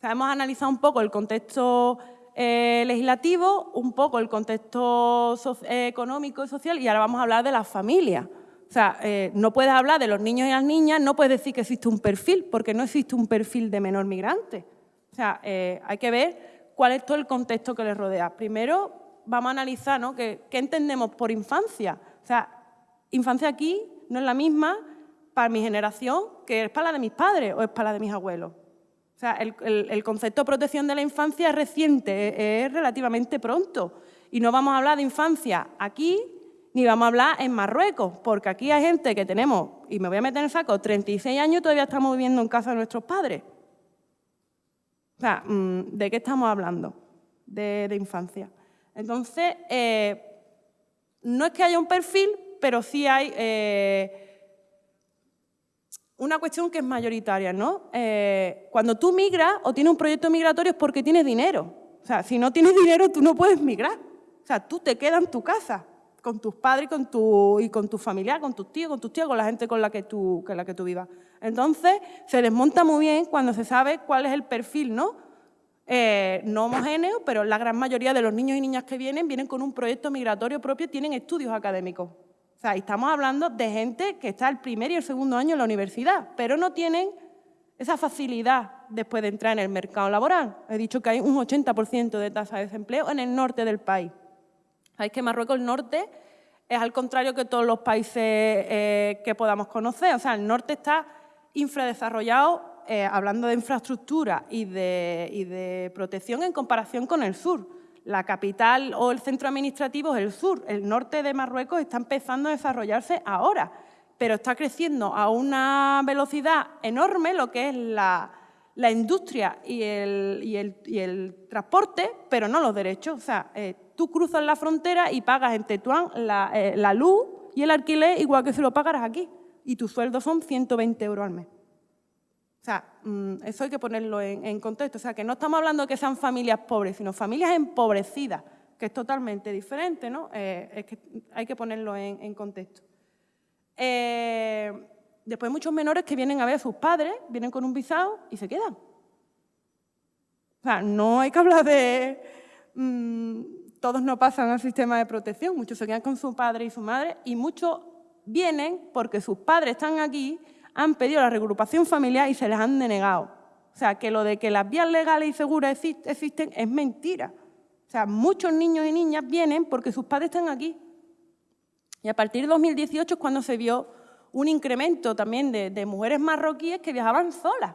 Hemos analizado un poco el contexto legislativo, un poco el contexto económico y social, y ahora vamos a hablar de las familias. O sea, eh, no puedes hablar de los niños y las niñas, no puedes decir que existe un perfil, porque no existe un perfil de menor migrante. O sea, eh, hay que ver cuál es todo el contexto que les rodea. Primero, vamos a analizar ¿no? ¿Qué, entendemos por infancia. O sea, infancia aquí no es la misma para mi generación que es para la de mis padres o es para la de mis abuelos. O sea, el, concepto de protección de la infancia es reciente, es relativamente pronto. Y no vamos a hablar de infancia aquí ni vamos a hablar en Marruecos, porque aquí hay gente que tenemos, y me voy a meter en el saco, 36 años y todavía estamos viviendo en casa de nuestros padres. O sea, mm, ¿de qué estamos hablando? De, infancia. Entonces, eh, no es que haya un perfil, pero sí hay eh, una cuestión que es mayoritaria, ¿no? Eh, cuando tú migras o tienes un proyecto migratorio es porque tienes dinero. O sea, si no tienes dinero, tú no puedes migrar. O sea, tú te quedas en tu casa con tus padres y con tu, y con tu familia, con tus tíos, con tus tíos, con la gente con la que tú, con la que tú vivas. Entonces, se desmonta muy bien cuando se sabe cuál es el perfil, ¿no? Eh, no homogéneo, pero la gran mayoría de los niños y niñas que vienen, vienen con un proyecto migratorio propio, tienen estudios académicos. O sea, estamos hablando de gente que está el primer y el segundo año en la universidad, pero no tienen esa facilidad después de entrar en el mercado laboral. He dicho que hay un 80% de tasa de desempleo en el norte del país. Sabéis que Marruecos el norte es al contrario que todos los países eh, que podamos conocer. O sea, el norte está infradesarrollado, eh, hablando de infraestructura y de, protección en comparación con el sur. La capital o el centro administrativo es el sur. El norte de Marruecos está empezando a desarrollarse ahora, pero está creciendo a una velocidad enorme lo que es la, industria y el, transporte, pero no los derechos. O sea, eh, tú cruzas la frontera y pagas en Tetuán eh, la, luz y el alquiler igual que si lo pagaras aquí. Y tus sueldos son 120 euros al mes. O sea, mm, eso hay que ponerlo en, contexto. O sea, que no estamos hablando de que sean familias pobres, sino familias empobrecidas, que es totalmente diferente, ¿no? Eh, es que hay que ponerlo en, contexto. Después muchos menores que vienen a ver a sus padres, vienen con un visado y se quedan. O sea, no hay que hablar de... Mm, todos no pasan al sistema de protección, muchos se quedan con su padre y su madre y muchos vienen porque sus padres están aquí, han pedido la regrupación familiar y se les han denegado. O sea, que lo de que las vías legales y seguras existen es mentira. O sea, muchos niños y niñas vienen porque sus padres están aquí. Y a partir de 2018 es cuando se vio un incremento también de, mujeres marroquíes que viajaban solas.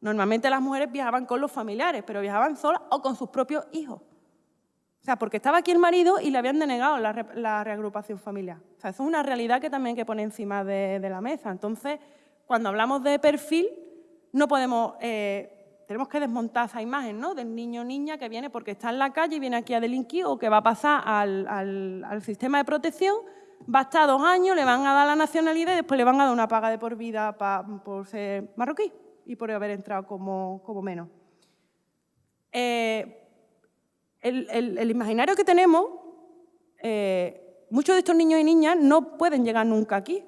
Normalmente las mujeres viajaban con los familiares, pero viajaban solas o con sus propios hijos. O sea, porque estaba aquí el marido y le habían denegado la, reagrupación familiar. O sea, eso es una realidad que también hay que poner encima de, la mesa. Entonces, cuando hablamos de perfil, no podemos... Eh, tenemos que desmontar esa imagen ¿no? del niño o niña que viene porque está en la calle y viene aquí a delinquir o que va a pasar al, sistema de protección, va a estar dos años, le van a dar la nacionalidad y después le van a dar una paga de por vida por ser marroquí y por haber entrado como, como menos. Eh, el, imaginario que tenemos, eh, muchos de estos niños y niñas no pueden llegar nunca aquí,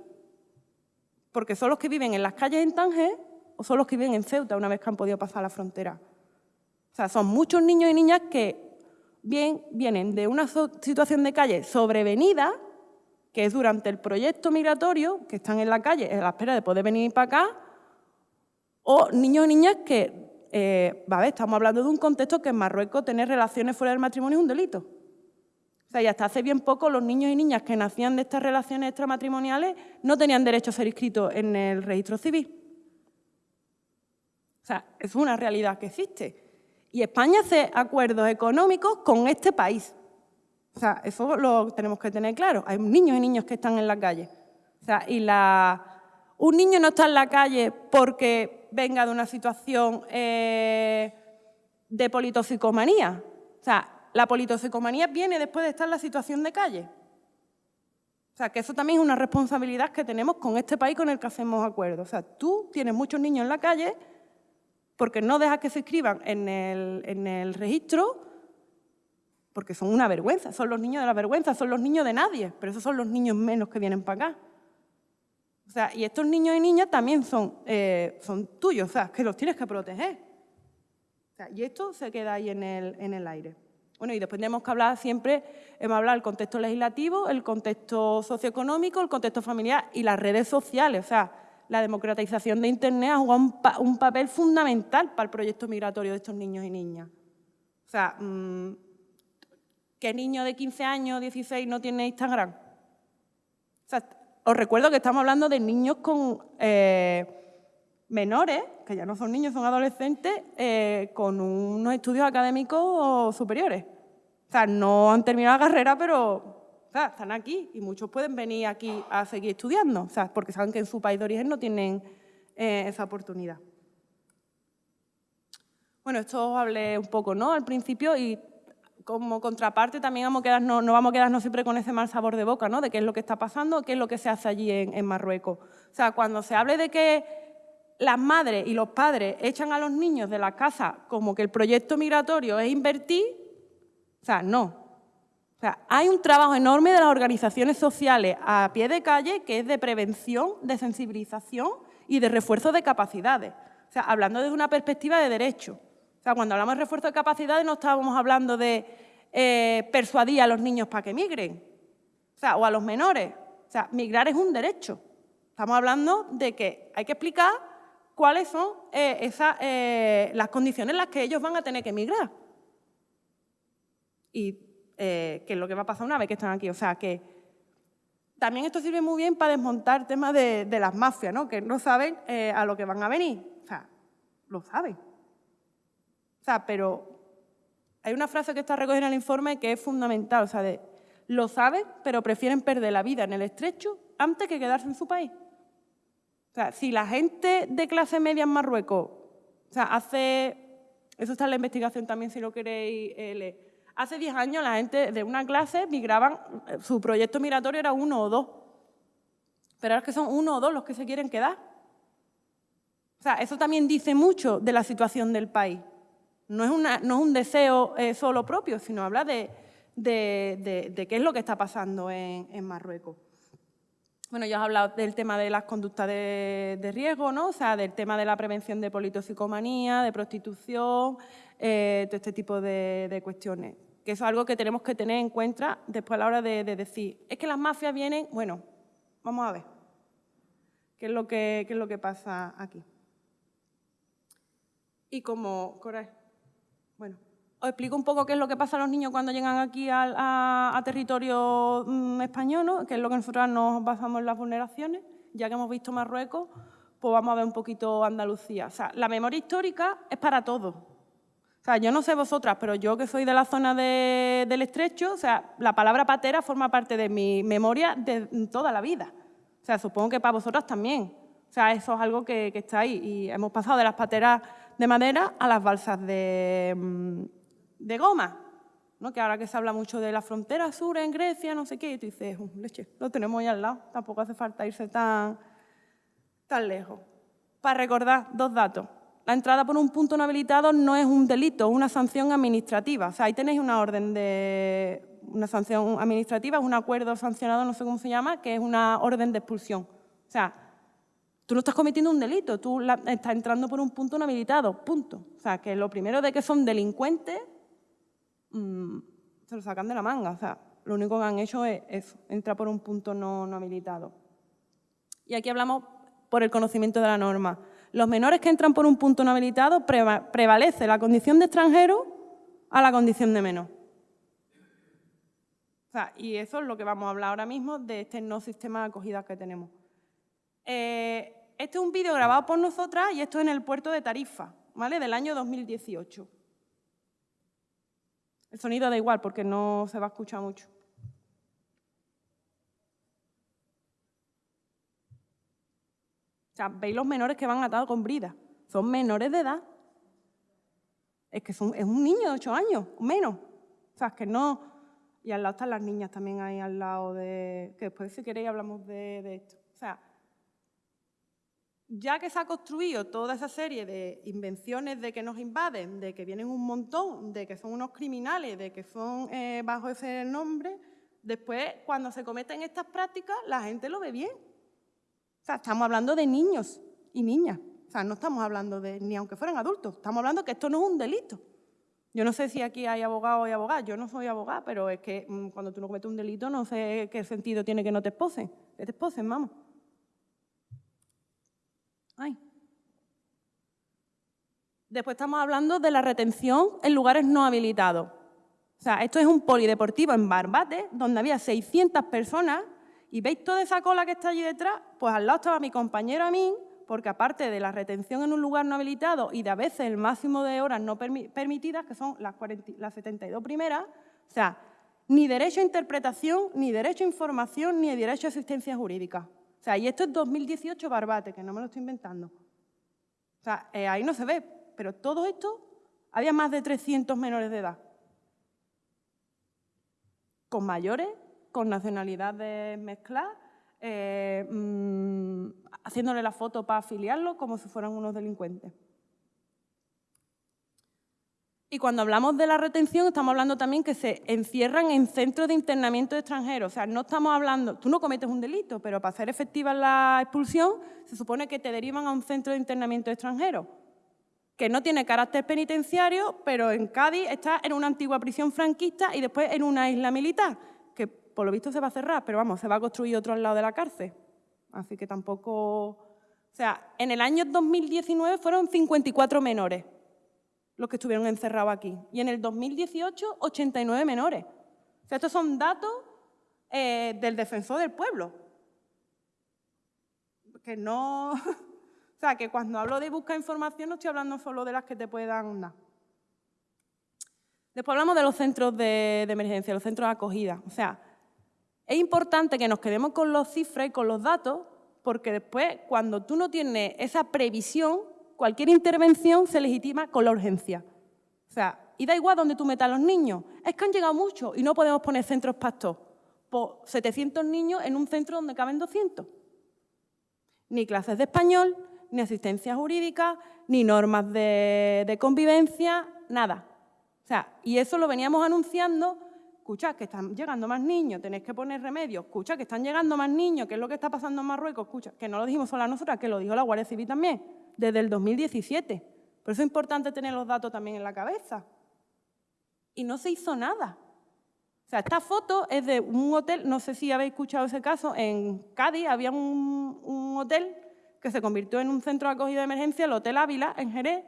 porque son los que viven en las calles en Tánger o son los que viven en Ceuta una vez que han podido pasar la frontera. O sea, son muchos niños y niñas que vienen de una situación de calle sobrevenida, que es durante el proyecto migratorio, que están en la calle a la espera de poder venir para acá, o niños y niñas que, eh, estamos hablando de un contexto que en Marruecos tener relaciones fuera del matrimonio es un delito. O sea, y hasta hace bien poco los niños y niñas que nacían de estas relaciones extramatrimoniales no tenían derecho a ser inscritos en el registro civil. O sea, es una realidad que existe. Y España hace acuerdos económicos con este país. O sea, eso lo tenemos que tener claro. Hay niños y niñas que están en la calle. O sea, y la... un niño no está en la calle porque venga de una situación eh, de politoxicomanía. O sea, la politoxicomanía viene después de estar en la situación de calle. O sea, que eso también es una responsabilidad que tenemos con este país con el que hacemos acuerdos. O sea, tú tienes muchos niños en la calle porque no dejas que se inscriban en el, registro porque son una vergüenza, son los niños de la vergüenza, son los niños de nadie, pero esos son los niños menos que vienen para acá. O sea, y estos niños y niñas también son, eh, son tuyos, o sea, que los tienes que proteger. O sea, y esto se queda ahí en el, en el aire. Bueno, y después tenemos que hablar siempre, hemos hablado del contexto legislativo, el contexto socioeconómico, el contexto familiar y las redes sociales. O sea, la democratización de Internet ha jugado un, papel fundamental para el proyecto migratorio de estos niños y niñas. O sea, mm, ¿qué niño de 15 años, 16 no tiene Instagram? O sea, os recuerdo que estamos hablando de niños con eh, menores, que ya no son niños, son adolescentes, eh, con unos estudios académicos superiores. O sea, no han terminado la carrera, pero están aquí y muchos pueden venir aquí a seguir estudiando, o sea, porque saben que en su país de origen no tienen eh, esa oportunidad. Bueno, esto os hablé un poco ¿no? al principio y como contraparte también vamos no, vamos a quedarnos siempre con ese mal sabor de boca, ¿no? de qué es lo que está pasando, qué es lo que se hace allí en, en Marruecos. O sea, cuando se hable de que las madres y los padres echan a los niños de la casa como que el proyecto migratorio es invertir, o sea, no, o sea, hay un trabajo enorme de las organizaciones sociales a pie de calle que es de prevención, de sensibilización y de refuerzo de capacidades. O sea, hablando desde una perspectiva de derecho. Sea, cuando hablamos de refuerzo de capacidades no estábamos hablando de eh, persuadir a los niños para que migren. O sea, o a los menores. O sea, migrar es un derecho. Estamos hablando de que hay que explicar cuáles son eh, eh, las condiciones en las que ellos van a tener que migrar. Y que es lo que va a pasar una vez que están aquí. O sea, que también esto sirve muy bien para desmontar temas de, de las mafias, ¿no? que no saben a lo que van a venir. O sea, lo saben. O sea, pero hay una frase que está recogida en el informe que es fundamental, o sea, de, lo saben, pero prefieren perder la vida en el estrecho antes que quedarse en su país. O sea, si la gente de clase media en Marruecos, o sea, hace, eso está en la investigación también si lo queréis eh, leer, Hace 10 años la gente de una clase migraban, su proyecto migratorio era uno o dos. Pero ahora es que son uno o dos los que se quieren quedar. O sea, eso también dice mucho de la situación del país. No es, una, no es un deseo eh, solo propio, sino habla de, qué es lo que está pasando en, Marruecos. Bueno, ya os he hablado del tema de las conductas de, riesgo, ¿no? O sea, del tema de la prevención de politoxicomanía, de prostitución, eh, todo este tipo de cuestiones que es algo que tenemos que tener en cuenta después a la hora de, decir, es que las mafias vienen, bueno, vamos a ver qué es lo que, es lo que pasa aquí. Y como, os explico un poco qué es lo que pasa a los niños cuando llegan aquí a, territorio mm, español, ¿no? que es lo que nosotros nos basamos en las vulneraciones, ya que hemos visto Marruecos, pues vamos a ver un poquito Andalucía. O sea, la memoria histórica es para todos, o sea, yo no sé vosotras, pero yo que soy de la zona del estrecho, o sea, la palabra patera forma parte de mi memoria de toda la vida. O sea, supongo que para vosotras también. O sea, eso es algo que, está ahí. Y hemos pasado de las pateras de madera a las balsas de, mm, de goma. ¿no? Que ahora que se habla mucho de la frontera sur en Grecia, no sé qué, y tú dices, leche, lo tenemos ahí al lado, tampoco hace falta irse tan, tan lejos. Para recordar dos datos la entrada por un punto no habilitado no es un delito, es una sanción administrativa. O sea, ahí tenéis una orden de una sanción administrativa, es un acuerdo sancionado, no sé cómo se llama, que es una orden de expulsión. O sea, tú no estás cometiendo un delito, tú estás entrando por un punto no habilitado, punto. O sea, que lo primero de que son delincuentes, mm, se lo sacan de la manga. O sea, lo único que han hecho es eso, entrar por un punto no, habilitado. Y aquí hablamos por el conocimiento de la norma. Los menores que entran por un punto no habilitado prevalece la condición de extranjero a la condición de menor. O sea, y eso es lo que vamos a hablar ahora mismo de este no sistema de acogida que tenemos. Eh, este es un vídeo grabado por nosotras y esto es en el puerto de Tarifa, ¿vale? Del año 2018. El sonido da igual porque no se va a escuchar mucho. O sea, veis los menores que van atados con brida. Son menores de edad. Es que son, es un niño de 8 años, menos. O sea, es que no... Y al lado están las niñas también ahí al lado de... Que después, si queréis, hablamos de, de esto. O sea, ya que se ha construido toda esa serie de invenciones de que nos invaden, de que vienen un montón, de que son unos criminales, de que son eh, bajo ese nombre, después, cuando se cometen estas prácticas, la gente lo ve bien. O sea, estamos hablando de niños y niñas. O sea, no estamos hablando de, ni aunque fueran adultos, estamos hablando que esto no es un delito. Yo no sé si aquí hay abogados y abogadas, yo no soy abogada, pero es que mm, cuando tú no cometes un delito no sé qué sentido tiene que no te esposen, que te esposen, vamos. Después estamos hablando de la retención en lugares no habilitados. O sea, esto es un polideportivo en Barbate, donde había 600 personas y veis toda esa cola que está allí detrás, pues al lado estaba mi compañero a mí, porque aparte de la retención en un lugar no habilitado y de a veces el máximo de horas no permitidas, que son las, las 72 primeras, o sea, ni derecho a interpretación, ni derecho a información, ni derecho a asistencia jurídica. Sea, y esto es 2018 Barbate, que no me lo estoy inventando. O sea, eh, ahí no se ve, pero todo esto, había más de 300 menores de edad. Con mayores con nacionalidades mezcladas, eh, mm, haciéndole la foto para afiliarlo como si fueran unos delincuentes. Y cuando hablamos de la retención, estamos hablando también que se encierran en centros de internamiento de extranjeros. O sea, no estamos hablando, tú no cometes un delito, pero para hacer efectiva la expulsión, se supone que te derivan a un centro de internamiento de extranjeros, que no tiene carácter penitenciario, pero en Cádiz está en una antigua prisión franquista y después en una isla militar por lo visto se va a cerrar, pero vamos, se va a construir otro al lado de la cárcel. Así que tampoco... O sea, en el año 2019 fueron 54 menores los que estuvieron encerrados aquí. Y en el 2018, 89 menores. O sea, estos son datos eh, del defensor del pueblo. Que no... o sea, que cuando hablo de buscar información no estoy hablando solo de las que te puedan dar. Después hablamos de los centros de, emergencia, los centros de acogida. O sea, es importante que nos quedemos con los cifras y con los datos, porque después, cuando tú no tienes esa previsión, cualquier intervención se legitima con la urgencia. O sea, y da igual donde tú metas a los niños. Es que han llegado muchos y no podemos poner centros pastos. Por 700 niños en un centro donde caben 200. Ni clases de español, ni asistencia jurídica, ni normas de, convivencia, nada. O sea, y eso lo veníamos anunciando escucha que están llegando más niños, tenéis que poner remedio, escucha que están llegando más niños, ¿qué es lo que está pasando en Marruecos? Escucha, que no lo dijimos solo nosotras, que lo dijo la Guardia Civil también, desde el 2017. Por eso es importante tener los datos también en la cabeza. Y no se hizo nada. O sea, esta foto es de un hotel, no sé si habéis escuchado ese caso, en Cádiz había un, un hotel que se convirtió en un centro de acogida de emergencia, el Hotel Ávila, en Jerez.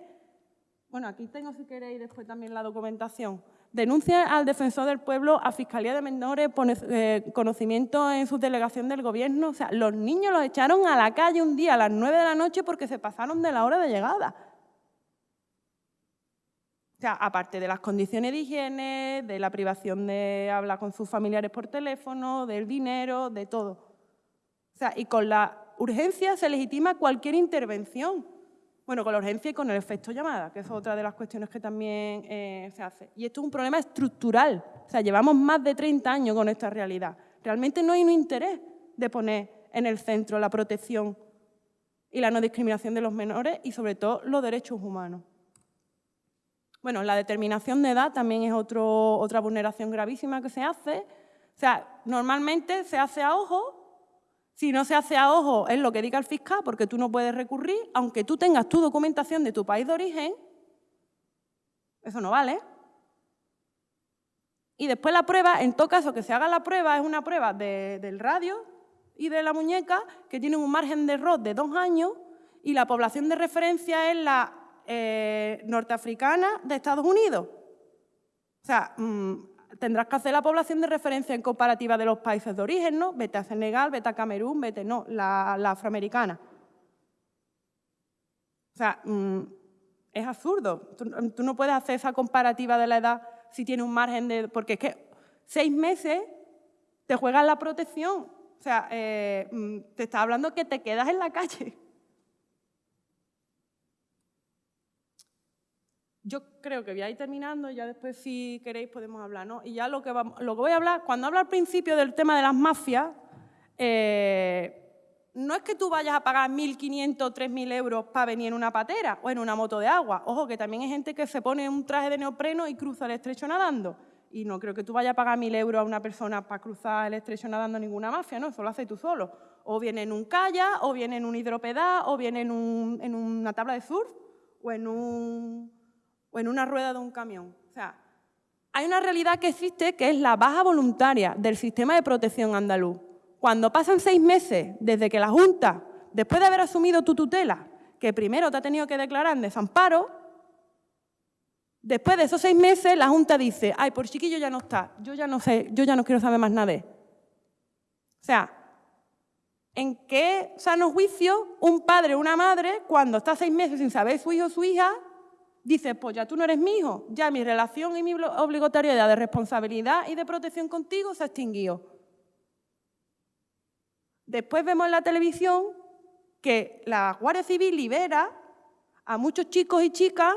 Bueno, aquí tengo, si queréis, después también la documentación. Denuncia al defensor del pueblo, a Fiscalía de Menores, pone eh, conocimiento en su delegación del gobierno. O sea, los niños los echaron a la calle un día a las nueve de la noche porque se pasaron de la hora de llegada. O sea, aparte de las condiciones de higiene, de la privación de hablar con sus familiares por teléfono, del dinero, de todo. O sea, y con la urgencia se legitima cualquier intervención. Bueno, con la urgencia y con el efecto llamada, que es otra de las cuestiones que también eh, se hace. Y esto es un problema estructural. O sea, llevamos más de 30 años con esta realidad. Realmente no hay un interés de poner en el centro la protección y la no discriminación de los menores y, sobre todo, los derechos humanos. Bueno, la determinación de edad también es otra vulneración gravísima que se hace. O sea, normalmente se hace a ojo si no se hace a ojo, es lo que diga el fiscal, porque tú no puedes recurrir, aunque tú tengas tu documentación de tu país de origen, eso no vale. Y después la prueba, en todo caso que se haga la prueba, es una prueba del radio y de la muñeca que tienen un margen de error de dos años y la población de referencia es la eh, norteafricana de Estados Unidos. O sea, mm, tendrás que hacer la población de referencia en comparativa de los países de origen, ¿no? Vete a Senegal, vete a Camerún, vete, no, la, afroamericana. O sea, mm, es absurdo. Tú, no puedes hacer esa comparativa de la edad si tiene un margen de... Porque es que seis meses te juegas la protección. O sea, eh, mm, te está hablando que te quedas en la calle. Yo creo que voy a ir terminando, ya después si queréis podemos hablar, ¿no? Y ya lo que, vamos, lo que voy a hablar, cuando hablo al principio del tema de las mafias, eh, no es que tú vayas a pagar 1.500 o 3.000 euros para venir en una patera o en una moto de agua. Ojo, que también hay gente que se pone un traje de neopreno y cruza el estrecho nadando. Y no creo que tú vayas a pagar 1.000 euros a una persona para cruzar el estrecho nadando ninguna mafia, ¿no? Eso lo haces tú solo. O viene en un kayak, o viene en un hidropedal, o viene en, en una tabla de surf, o en, un, o en una rueda de un camión. O sea, hay una realidad que existe que es la baja voluntaria del sistema de protección andaluz. Cuando pasan seis meses desde que la Junta, después de haber asumido tu tutela, que primero te ha tenido que declarar en desamparo, después de esos seis meses la Junta dice, ay, por chiquillo ya no está, yo ya no sé, yo ya no quiero saber más nada O sea, ¿en qué sano juicio un padre o una madre, cuando está seis meses sin saber su hijo o su hija, dice, pues ya tú no eres mi hijo, ya mi relación y mi obligatoriedad de responsabilidad y de protección contigo se ha extinguido? Después vemos en la televisión que la Guardia Civil libera a muchos chicos y chicas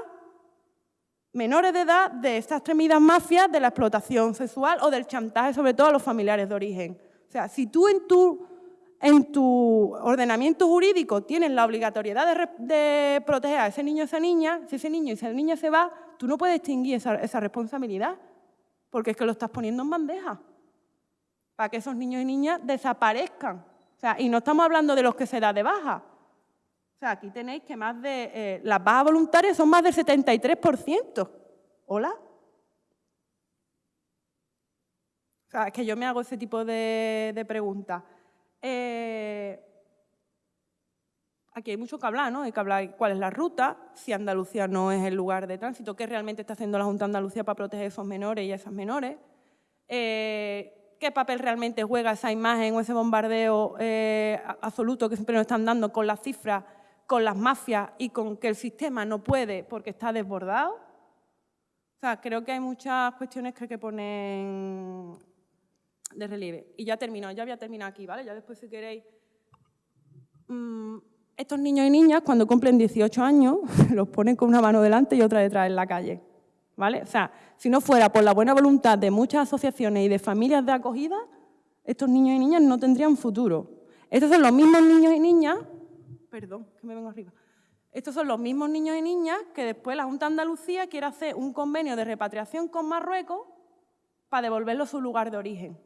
menores de edad de estas tremidas mafias de la explotación sexual o del chantaje, sobre todo a los familiares de origen. O sea, si tú en tu, en tu ordenamiento jurídico tienes la obligatoriedad de, proteger a ese niño o esa niña, si ese niño y esa niña se va, tú no puedes extinguir esa, responsabilidad, porque es que lo estás poniendo en bandeja, para que esos niños y niñas desaparezcan sea, y no estamos hablando de los que se da de baja. O sea, aquí tenéis que más de... Eh, las bajas voluntarias son más del 73%. ¿Hola? O sea, es que yo me hago ese tipo de, preguntas. Eh, aquí hay mucho que hablar, ¿no? Hay que hablar cuál es la ruta, si Andalucía no es el lugar de tránsito, qué realmente está haciendo la Junta de Andalucía para proteger a esos menores y a esas menores. Eh, qué papel realmente juega esa imagen o ese bombardeo eh, absoluto que siempre nos están dando con las cifras, con las mafias y con que el sistema no puede porque está desbordado. O sea, creo que hay muchas cuestiones que hay que poner de relieve. Y ya termino, ya voy a terminar aquí, ¿vale? Ya después si queréis... Mm, estos niños y niñas cuando cumplen 18 años los ponen con una mano delante y otra detrás en la calle. ¿vale? O sea, si no fuera por la buena voluntad de muchas asociaciones y de familias de acogida, estos niños y niñas no tendrían futuro. Estos son los mismos niños y niñas, perdón, que me vengo arriba, estos son los mismos niños y niñas que después la Junta de Andalucía quiere hacer un convenio de repatriación con Marruecos para devolverlo a su lugar de origen.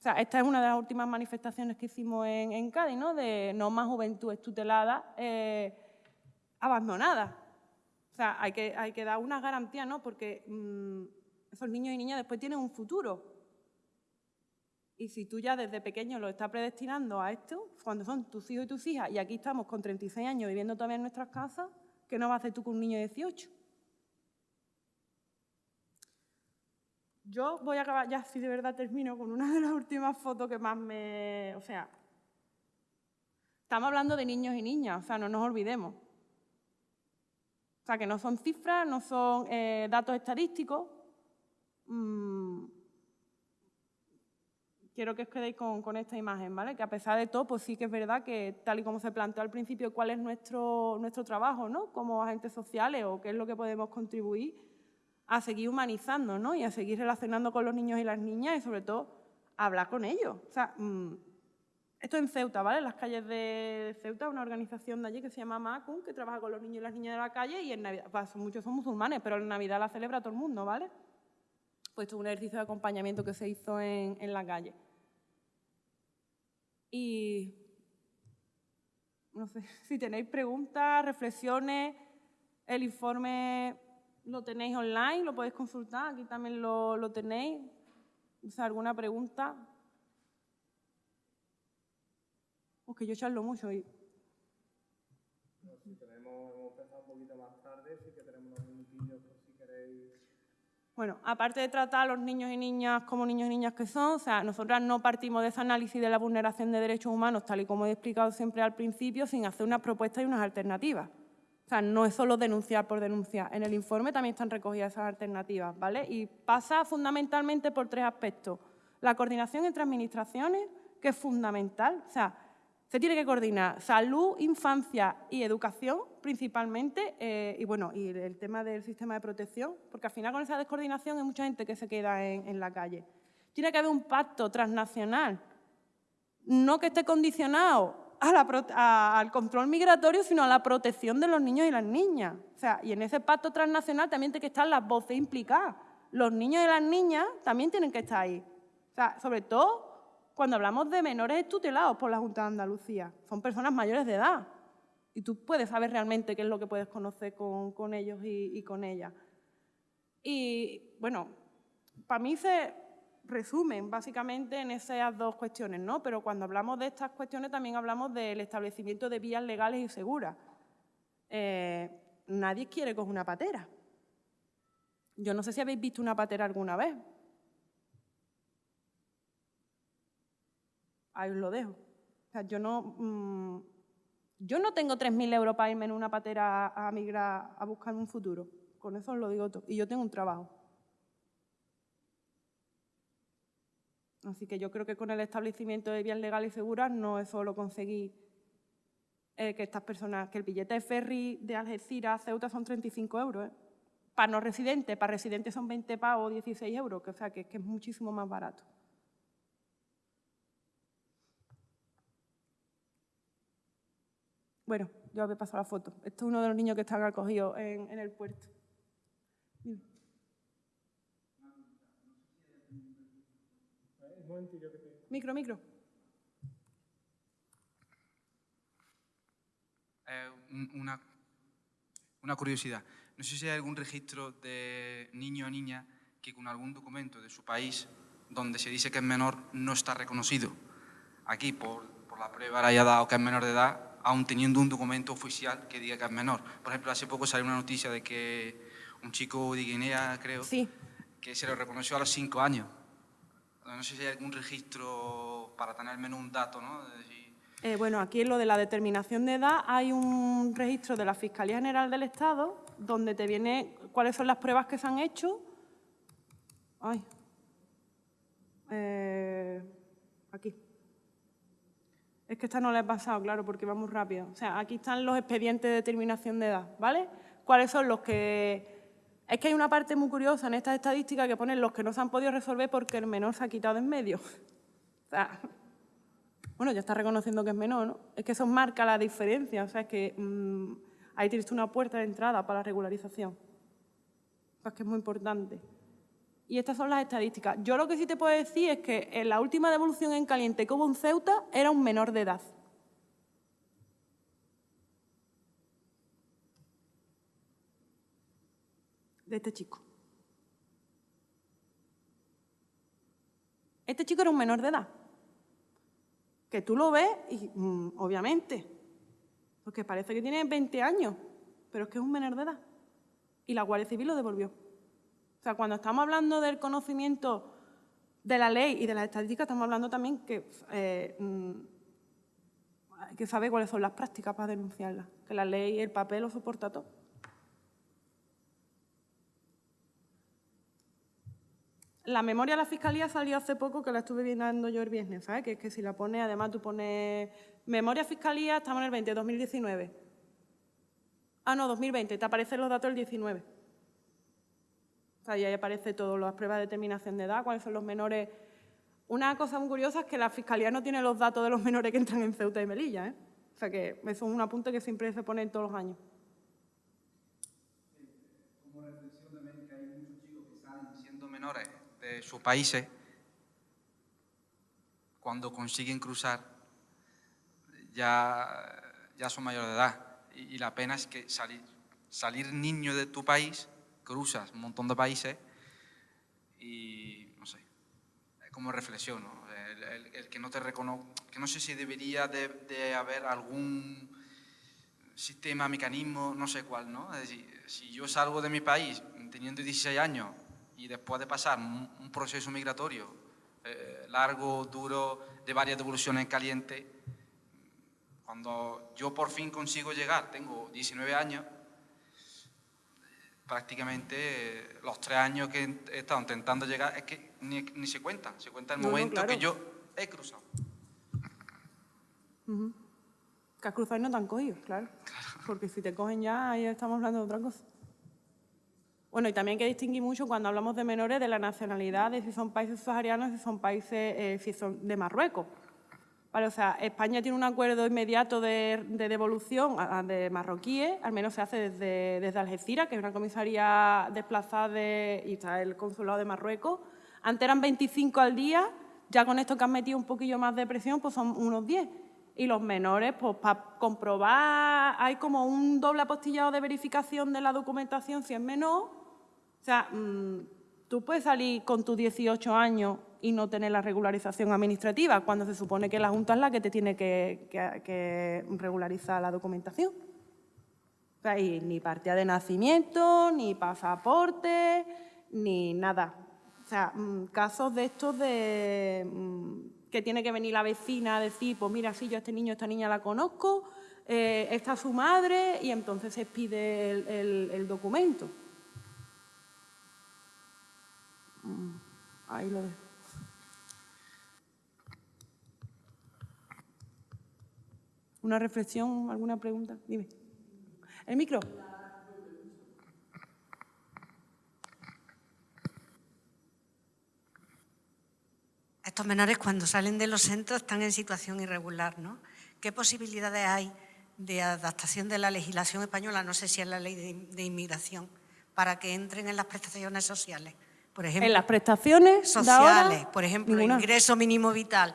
O sea, esta es una de las últimas manifestaciones que hicimos en, Cádiz, ¿no? De no más juventud tutelada, eh, abandonada. O sea, hay que, hay que dar una garantía, ¿no? Porque mm, esos niños y niñas después tienen un futuro. Y si tú ya desde pequeño lo estás predestinando a esto, cuando son tus hijos y tus hijas, y aquí estamos con 36 años viviendo todavía en nuestras casas, ¿qué no vas a hacer tú con un niño de 18? Yo voy a acabar, ya si de verdad termino, con una de las últimas fotos que más me... O sea, estamos hablando de niños y niñas, o sea, no nos olvidemos. O sea, que no son cifras, no son eh, datos estadísticos. Mm, quiero que os quedéis con, esta imagen, ¿vale? Que a pesar de todo, pues sí que es verdad que, tal y como se planteó al principio, cuál es nuestro, nuestro trabajo, ¿no? Como agentes sociales o qué es lo que podemos contribuir a seguir humanizando, ¿no? Y a seguir relacionando con los niños y las niñas y, sobre todo, hablar con ellos. O sea, mm, esto en Ceuta, ¿vale? En las calles de Ceuta, una organización de allí que se llama Macun, que trabaja con los niños y las niñas de la calle y en Navidad, pues, muchos son musulmanes, pero en Navidad la celebra todo el mundo, ¿vale? Pues esto es un ejercicio de acompañamiento que se hizo en, en la calle. Y no sé si tenéis preguntas, reflexiones, el informe lo tenéis online, lo podéis consultar, aquí también lo, lo tenéis. O sea, ¿Alguna pregunta? Porque yo charlo mucho y... Si tenemos, hemos pensado un poquito más tarde, sí que tenemos unos minutillos por si queréis... Bueno, aparte de tratar a los niños y niñas como niños y niñas que son, o sea, nosotras no partimos de ese análisis de la vulneración de derechos humanos, tal y como he explicado siempre al principio, sin hacer unas propuestas y unas alternativas. O sea, no es solo denunciar por denunciar. En el informe también están recogidas esas alternativas, ¿vale? Y pasa fundamentalmente por tres aspectos. La coordinación entre administraciones, que es fundamental. O sea, se tiene que coordinar salud, infancia y educación principalmente, eh, y bueno, y el tema del sistema de protección, porque al final con esa descoordinación hay mucha gente que se queda en, la calle. Tiene que haber un pacto transnacional, no que esté condicionado al control migratorio, sino a la protección de los niños y las niñas. O sea, y en ese pacto transnacional también tienen que estar las voces implicadas. Los niños y las niñas también tienen que estar ahí. O sea, sobre todo cuando hablamos de menores tutelados por la Junta de Andalucía. Son personas mayores de edad y tú puedes saber realmente qué es lo que puedes conocer con, ellos y, con ellas. Y bueno, para mí se resumen básicamente en esas dos cuestiones, ¿no? Pero cuando hablamos de estas cuestiones también hablamos del establecimiento de vías legales y seguras. Eh, nadie quiere coger una patera. Yo no sé si habéis visto una patera alguna vez. ahí os lo dejo. O sea, yo no, mm, yo no tengo 3.000 euros para irme en una patera a migrar a buscar un futuro. Con eso os lo digo todo. Y yo tengo un trabajo. Así que yo creo que con el establecimiento de vías legales y seguras no es solo conseguir eh, que estas personas, que el billete de ferry de Algeciras a Ceuta son 35 euros. ¿eh? Para no residentes, para residentes son 20 pavos, 16 euros, que, o sea, que es muchísimo más barato. Bueno, yo he pasado la foto. Este es uno de los niños que están acogidos en, el puerto. Micro, micro. Eh, una, una curiosidad. No sé si hay algún registro de niño o niña que con algún documento de su país donde se dice que es menor no está reconocido. Aquí, por, por la prueba haya dado que es menor de edad, aún teniendo un documento oficial que diga que es menor. Por ejemplo, hace poco salió una noticia de que un chico de Guinea, creo, que se lo reconoció a los cinco años. No sé si hay algún registro para tener menos un dato, ¿no? Eh, bueno, aquí en lo de la determinación de edad hay un registro de la Fiscalía General del Estado donde te viene cuáles son las pruebas que se han hecho. Ay. Eh, aquí. Es que esta no la he pasado, claro, porque va muy rápido. O sea, aquí están los expedientes de determinación de edad, ¿vale? ¿Cuáles son los que...? Es que hay una parte muy curiosa en estas estadísticas que ponen los que no se han podido resolver porque el menor se ha quitado en medio. O sea, bueno, ya está reconociendo que es menor, ¿no? Es que eso marca la diferencia, o sea, es que mm, ahí tienes una puerta de entrada para la regularización. Que es muy importante. Y estas son las estadísticas. Yo lo que sí te puedo decir es que en la última devolución en caliente que hubo en Ceuta era un menor de edad. De este chico. Este chico era un menor de edad. Que tú lo ves y, mm, obviamente, porque parece que tiene 20 años, pero es que es un menor de edad. Y la Guardia Civil lo devolvió. O sea, cuando estamos hablando del conocimiento de la ley y de las estadísticas, estamos hablando también que eh, mm, hay que saber cuáles son las prácticas para denunciarlas, que la ley y el papel lo soporta todo. La memoria de la Fiscalía salió hace poco, que la estuve viendo yo el viernes, ¿sabes? Que es que si la pones, además tú pones memoria Fiscalía, estamos en el 20, 2019. Ah, no, 2020, te aparecen los datos del 19 y ahí aparece todo, las pruebas de determinación de edad, cuáles son los menores. Una cosa muy curiosa es que la Fiscalía no tiene los datos de los menores que entran en Ceuta y Melilla. ¿eh? O sea que eso es un apunte que siempre se pone todos los años. Como reflexión también que hay muchos chicos que están siendo menores de sus países, cuando consiguen cruzar ya, ya son mayores de edad. Y, la pena es que salir, salir niño de tu país cruzas un montón de países y, no sé, como reflexión, ¿no? El, que no te reconozco, que no sé si debería de, de haber algún sistema, mecanismo, no sé cuál, ¿no? Es decir, si yo salgo de mi país teniendo 16 años y después de pasar un, proceso migratorio eh, largo, duro, de varias devoluciones calientes, cuando yo por fin consigo llegar, tengo 19 años, prácticamente eh, los tres años que he estado intentando llegar es que ni, ni se cuentan, se cuenta el No, no, momento claro. que yo he cruzado. Que has cruzado y no te han cogido, claro. Porque si te cogen ya, ahí estamos hablando de otra cosa. Bueno, y también hay que distinguir mucho cuando hablamos de menores de la nacionalidad, de si son países subsaharianos, si son países, eh, si son de Marruecos. Vale, o sea, España tiene un acuerdo inmediato de, de devolución a- a- de marroquíes, al menos se hace desde, desde Algeciras, que es una comisaría desplazada de, y está el consulado de Marruecos. Antes eran 25 al día, ya con esto que han metido un poquillo más de presión, pues son unos 10. Y los menores, pues para comprobar, hay como un doble apostillado de verificación de la documentación si es menor. O sea, mm, tú puedes salir con tus 18 años y no tener la regularización administrativa, cuando se supone que la Junta es la que te tiene que, que- regularizar la documentación. O sea, y ni partida de nacimiento, ni pasaporte, ni nada. O sea, mm, casos de estos de mm, que tiene que venir la vecina a decir, pues mira, sí, yo a este niño, a esta niña la conozco, eh, está su madre, y entonces se pide el documento. Mm, Ahí lo dejo. ¿Una reflexión, alguna pregunta? Dime. ¿El micro? Estos menores cuando salen de los centros están en situación irregular, ¿no? ¿Qué posibilidades hay de adaptación de la legislación española, no sé si es la ley de, de inmigración, para que entren en las prestaciones sociales? Por ejemplo, En las prestaciones sociales, ahora, por ejemplo, ninguna. ingreso mínimo vital.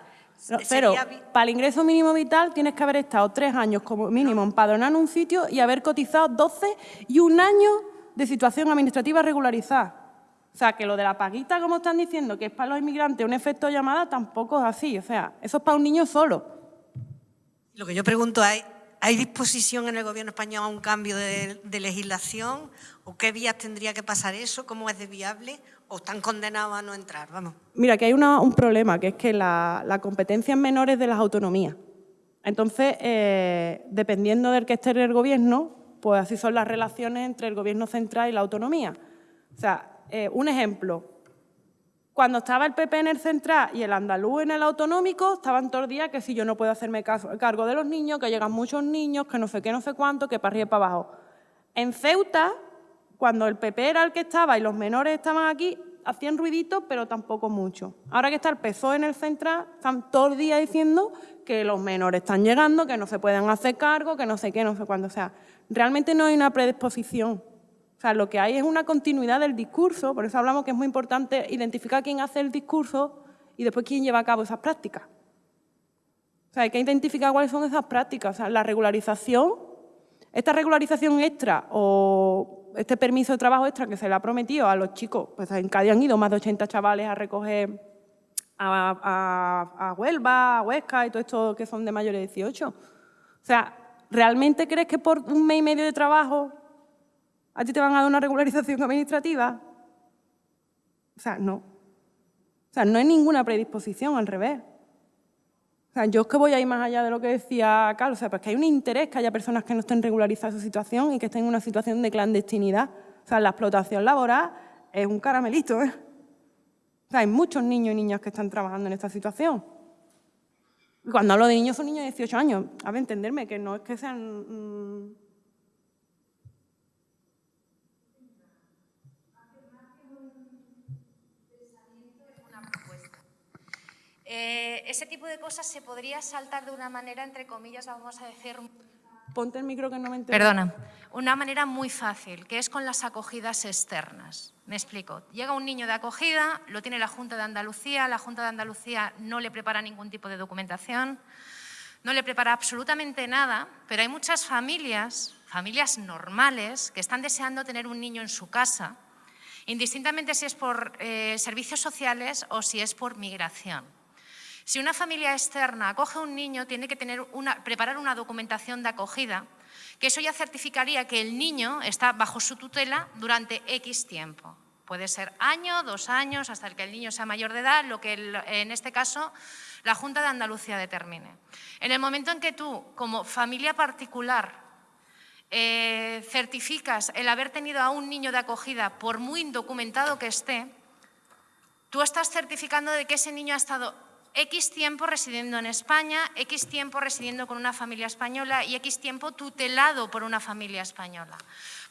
No, Pero vi- para el ingreso mínimo vital tienes que haber estado tres años como mínimo empadronado en un sitio y haber cotizado 12 y un año de situación administrativa regularizada. O sea, que lo de la paguita, como están diciendo, que es para los inmigrantes un efecto llamada, tampoco es así. O sea, eso es para un niño solo. Lo que yo pregunto es, ¿hay disposición en el gobierno español a un cambio de, legislación? ¿O qué vías tendría que pasar eso? ¿Cómo es de viable? ¿O están condenados a no entrar? Vamos. Mira, que hay un problema, que es que la, la competencia es menor es de las autonomías. Entonces, eh, dependiendo del que esté en el gobierno, pues así son las relaciones entre el gobierno central y la autonomía. O sea, eh, un ejemplo. Cuando estaba el PP en el central y el andaluz en el autonómico, estaban todos los días que si yo no puedo hacerme cargo de los niños, que llegan muchos niños, que no sé qué, no sé cuánto, que para arriba y para abajo. En Ceuta, cuando el PP era el que estaba y los menores estaban aquí, hacían ruiditos, pero tampoco mucho. Ahora que está el PSOE en el central, están todo el día diciendo que los menores están llegando, que no se pueden hacer cargo, que no sé qué, no sé cuándo. O sea, realmente no hay una predisposición. Sea, lo que hay es una continuidad del discurso, por eso hablamos que es muy importante identificar quién hace el discurso y después quién lleva a cabo esas prácticas. O sea, hay que identificar cuáles son esas prácticas. O sea, la regularización, esta regularización extra o este permiso de trabajo extra que se le ha prometido a los chicos, pues en Cádiz han ido más de 80 chavales a recoger a, a- a Huelva, a Huesca y todo esto que son de mayores de 18. O sea, ¿realmente crees que por un mes y medio de trabajo a ti te van a dar una regularización administrativa? O sea, no. O sea, no hay ninguna predisposición, al revés. O sea, yo es que voy a ir más allá de lo que decía Carlos, o sea, porque hay un interés que haya personas que no estén regularizadas su situación y que estén en una situación de clandestinidad. O sea, la explotación laboral es un caramelito, ¿eh? O sea, hay muchos niños y niñas que están trabajando en esta situación. Y cuando hablo de niños, son niños de 18 años. A ver, entenderme, que no es que sean... mm, Eh, ese tipo de cosas se podría saltar de una manera, entre comillas, vamos a decir, Ponte el micro que no me entero. perdona, una manera muy fácil, que es con las acogidas externas. Me explico. Llega un niño de acogida, lo tiene la Junta de Andalucía, la Junta de Andalucía no le prepara ningún tipo de documentación, no le prepara absolutamente nada, pero hay muchas familias, familias normales, que están deseando tener un niño en su casa indistintamente si es por eh, servicios sociales o si es por migración. Si una familia externa acoge a un niño, tiene que preparar una documentación de acogida, que eso ya certificaría que el niño está bajo su tutela durante X tiempo. Puede ser año, dos años, hasta el que el niño sea mayor de edad, lo que en este caso la Junta de Andalucía determine. En el momento en que tú, como familia particular, eh, certificas el haber tenido a un niño de acogida, por muy indocumentado que esté, tú estás certificando de que ese niño ha estado X tiempo residiendo en España, X tiempo residiendo con una familia española y X tiempo tutelado por una familia española.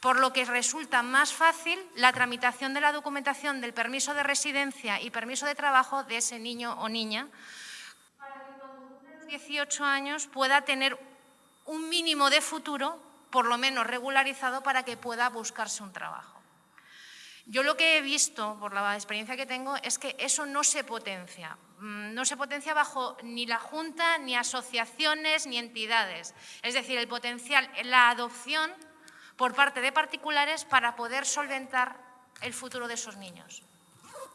Por lo que resulta más fácil la tramitación de la documentación del permiso de residencia y permiso de trabajo de ese niño o niña para que cuando los 18 años pueda tener un mínimo de futuro, por lo menos regularizado, para que pueda buscarse un trabajo. Yo lo que he visto, por la experiencia que tengo, es que eso no se potencia. Mm, No se potencia bajo ni la Junta, ni asociaciones, ni entidades. Es decir, el potencial, la adopción por parte de particulares para poder solventar el futuro de esos niños.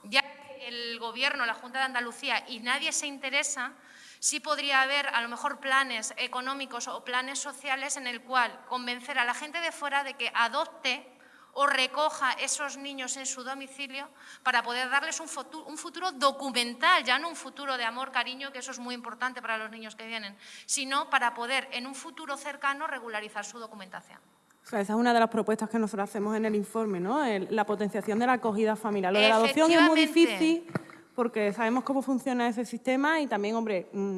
Ya el Gobierno, la Junta de Andalucía y nadie se interesa, sí podría haber a lo mejor planes económicos o planes sociales en el cual convencer a la gente de fuera de que adopte o recoja esos niños en su domicilio para poder darles un futuro, un futuro documental, ya no un futuro de amor, cariño, que eso es muy importante para los niños que vienen, sino para poder en un futuro cercano regularizar su documentación. O sea, esa es una de las propuestas que nosotros hacemos en el informe, ¿no? El- la potenciación de la acogida familiar. Lo de la adopción es muy difícil porque sabemos cómo funciona ese sistema y también, hombre, mm,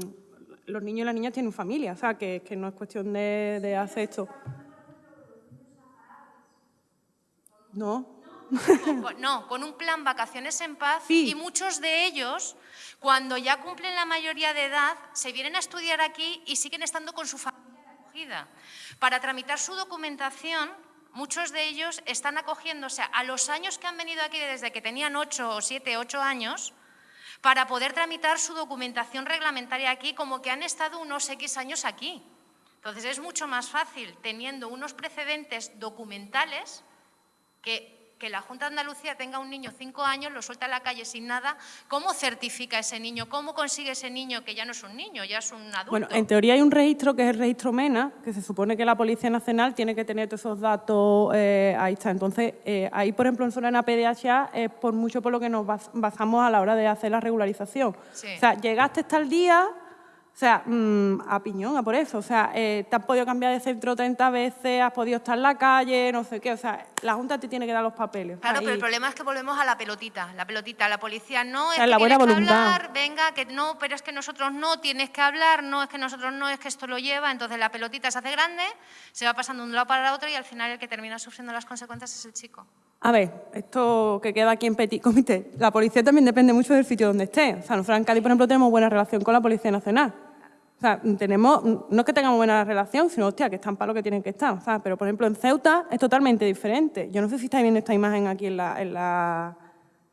los niños y las niñas tienen familia, o sea, que, que no es cuestión de, de hacer esto. No, No, con un plan vacaciones en paz Sí. y muchos de ellos, cuando ya cumplen la mayoría de edad, se vienen a estudiar aquí y siguen estando con su familia acogida. Para tramitar su documentación, muchos de ellos están acogiéndose a los años que han venido aquí desde que tenían 8 o 7, 8 años, para poder tramitar su documentación reglamentaria aquí como que han estado unos X años aquí. Entonces es mucho más fácil teniendo unos precedentes documentales que, que la Junta de Andalucía tenga un niño cinco años, lo suelta a la calle sin nada, ¿cómo certifica ese niño? ¿Cómo consigue ese niño que ya no es un niño, ya es un adulto? Bueno, en teoría hay un registro que es el registro MENA, que se supone que la Policía Nacional tiene que tener todos esos datos, eh, ahí está. Entonces, eh, ahí, por ejemplo, en Solana PDHA es por mucho por lo que nos bas- basamos a la hora de hacer la regularización. Sí. O sea, llegaste hasta el día, sea, mm, a piñón, a por eso. O sea, eh, te has podido cambiar de centro 30 veces, has podido estar en la calle, no sé qué. O sea, la Junta te tiene que dar los papeles. Claro, pero el problema es que volvemos a la pelotita, la pelotita, la policía no es sea, que la buena tienes que hablar, venga, que no, pero es que nosotros no, tienes que hablar, no, es que nosotros no, es que esto lo lleva, entonces la pelotita se hace grande, se va pasando de un lado para otro y al final el que termina sufriendo las consecuencias es el chico. A ver, esto que queda aquí en Petit Comité, la policía también depende mucho del sitio donde esté. O sea, nosotros en Cádiz, por ejemplo, tenemos buena relación con la Policía Nacional. O sea, tenemos, no es que tengamos buena relación, sino, hostia, que están para lo que tienen que estar. O sea, pero, por ejemplo, en Ceuta es totalmente diferente. Yo no sé si estáis viendo esta imagen aquí en, la, en, la,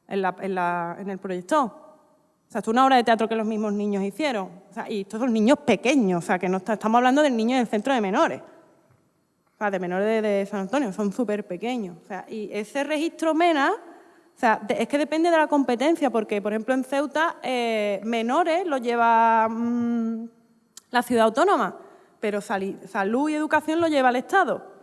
en, la- en la- en el proyector. O sea, es una obra de teatro que los mismos niños hicieron. O sea, y estos son niños pequeños, o sea, que no estamos hablando del niño del centro de menores. O sea, de menores de, San Antonio, son súper pequeños. O sea, y ese registro MENA, o sea, es que depende de la competencia, porque, por ejemplo, en Ceuta, eh, menores lo lleva mm, la ciudad autónoma, pero salud y educación lo lleva el Estado.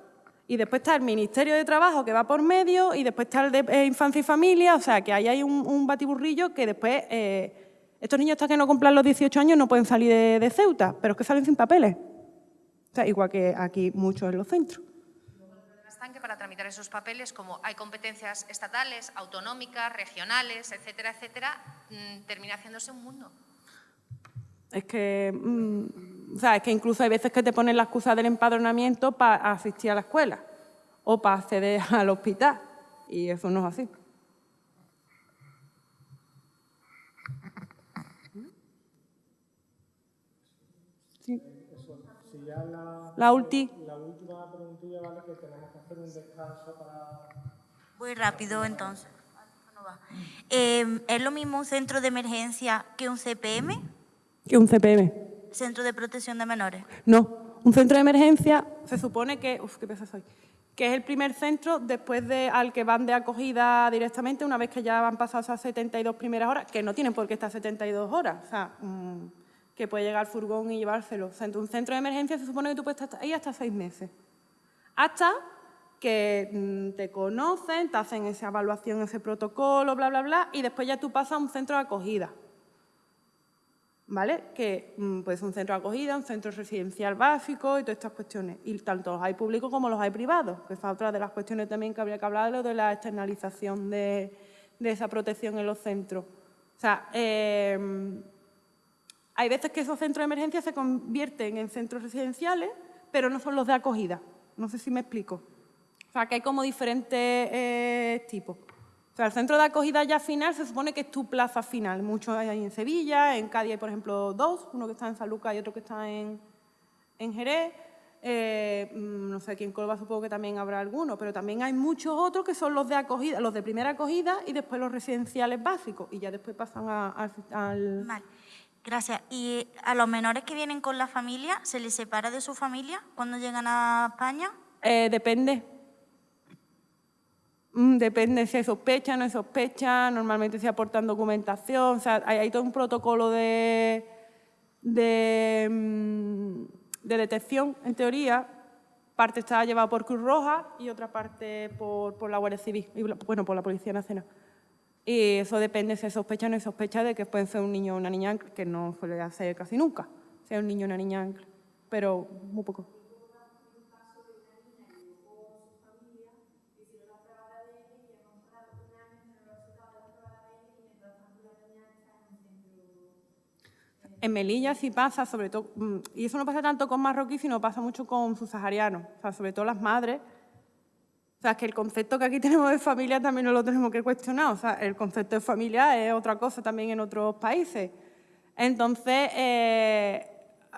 Y después está el Ministerio de Trabajo, que va por medio, y después está el de eh, Infancia y Familia, o sea, que ahí hay un, batiburrillo que después... eh, estos niños hasta que no cumplan los 18 años no pueden salir de, Ceuta, pero es que salen sin papeles. O sea, igual que aquí muchos en los centros. Que para tramitar esos papeles, como hay competencias estatales, autonómicas, regionales, etcétera, etcétera, mm, termina haciéndose un mundo. Es que, mm, o sea, es que incluso hay veces que te ponen la excusa del empadronamiento para asistir a la escuela o para acceder al hospital. Y eso no es así. Sí. La ulti. La última preguntilla, ¿vale? Que tenemos que hacer un descanso para... Voy rápido entonces. Eh, ¿Es lo mismo un centro de emergencia que un CPM, Que un CPM. Centro de Protección de Menores? No, un centro de emergencia se supone que, uf, qué pesada soy, que es el primer centro después de, al que van de acogida directamente, una vez que ya han pasado esas 72 primeras horas, que no tienen por qué estar 72 horas, o sea, mm, que puede llegar el furgón y llevárselo. O sea, en un centro de emergencia se supone que tú puedes estar ahí hasta seis meses. Hasta que mm, te conocen, te hacen esa evaluación, ese protocolo, bla, bla, bla, y después ya tú pasas a un centro de acogida. ¿Vale? Que mm, puede ser un centro de acogida, un centro residencial básico y todas estas cuestiones. Y tanto los hay públicos como los hay privados, que es otra de las cuestiones también que habría que hablar, lo de la externalización de, de esa protección en los centros. O sea, eh, hay veces que esos centros de emergencia se convierten en centros residenciales, pero no son los de acogida. No sé si me explico. O sea, que hay como diferentes eh, tipos. O sea, el centro de acogida ya final se supone que es tu plaza final. Muchos hay en Sevilla, en Cádiz hay, por ejemplo, dos, uno que está en San Lucas y otro que está en, en Jerez. Eh, mm, no sé, aquí en Córdoba supongo que también habrá alguno, pero también hay muchos otros que son los de acogida, los de primera acogida y después los residenciales básicos y ya después pasan a- al- Vale, gracias. ¿Y a los menores que vienen con la familia, se les separa de su familia cuando llegan a España? Eh, depende. Mm, Depende si sospecha, no hay sospecha, normalmente se aportan documentación, o sea, hay, todo un protocolo de, de, mm, de detección, en teoría. Parte está llevada por Cruz Roja y otra parte por, por la Guardia Civil, y, bueno, por la Policía Nacional. Y eso depende si sospecha o no sospecha de que puede ser un niño o una niña que no suele hacer casi nunca, sea un niño o una niña pero muy poco. En Melilla sí pasa, sobre todo, mm, y eso no pasa tanto con marroquí, sino pasa mucho con subsaharianos, o sea, sobre todo las madres. O sea, que el concepto que aquí tenemos de familia también no lo tenemos que cuestionar, o sea, el concepto de familia es otra cosa también en otros países. Entonces, eh,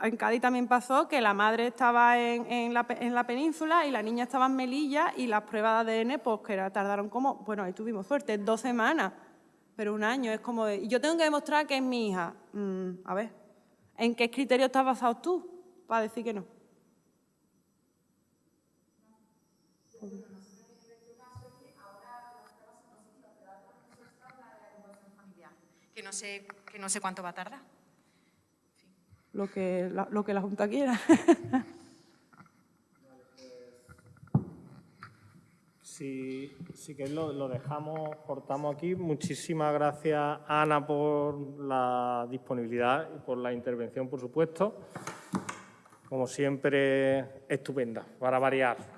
en Cádiz también pasó que la madre estaba en, en la, en la península y la niña estaba en Melilla y las pruebas de ADN, pues que era- tardaron como, bueno, ahí tuvimos suerte, dos semanas, pero un año, es como de, y yo tengo que demostrar que es mi hija. Mm, a ver, ¿en qué criterio estás basado tú para decir que no? que no sé, que no sé cuánto va a tardar. Lo que la, lo que la Junta quiera. Si, si queréis lo, lo dejamos, cortamos aquí. Muchísimas gracias, Ana, por la disponibilidad y por la intervención, por supuesto. Como siempre, estupenda, para variar.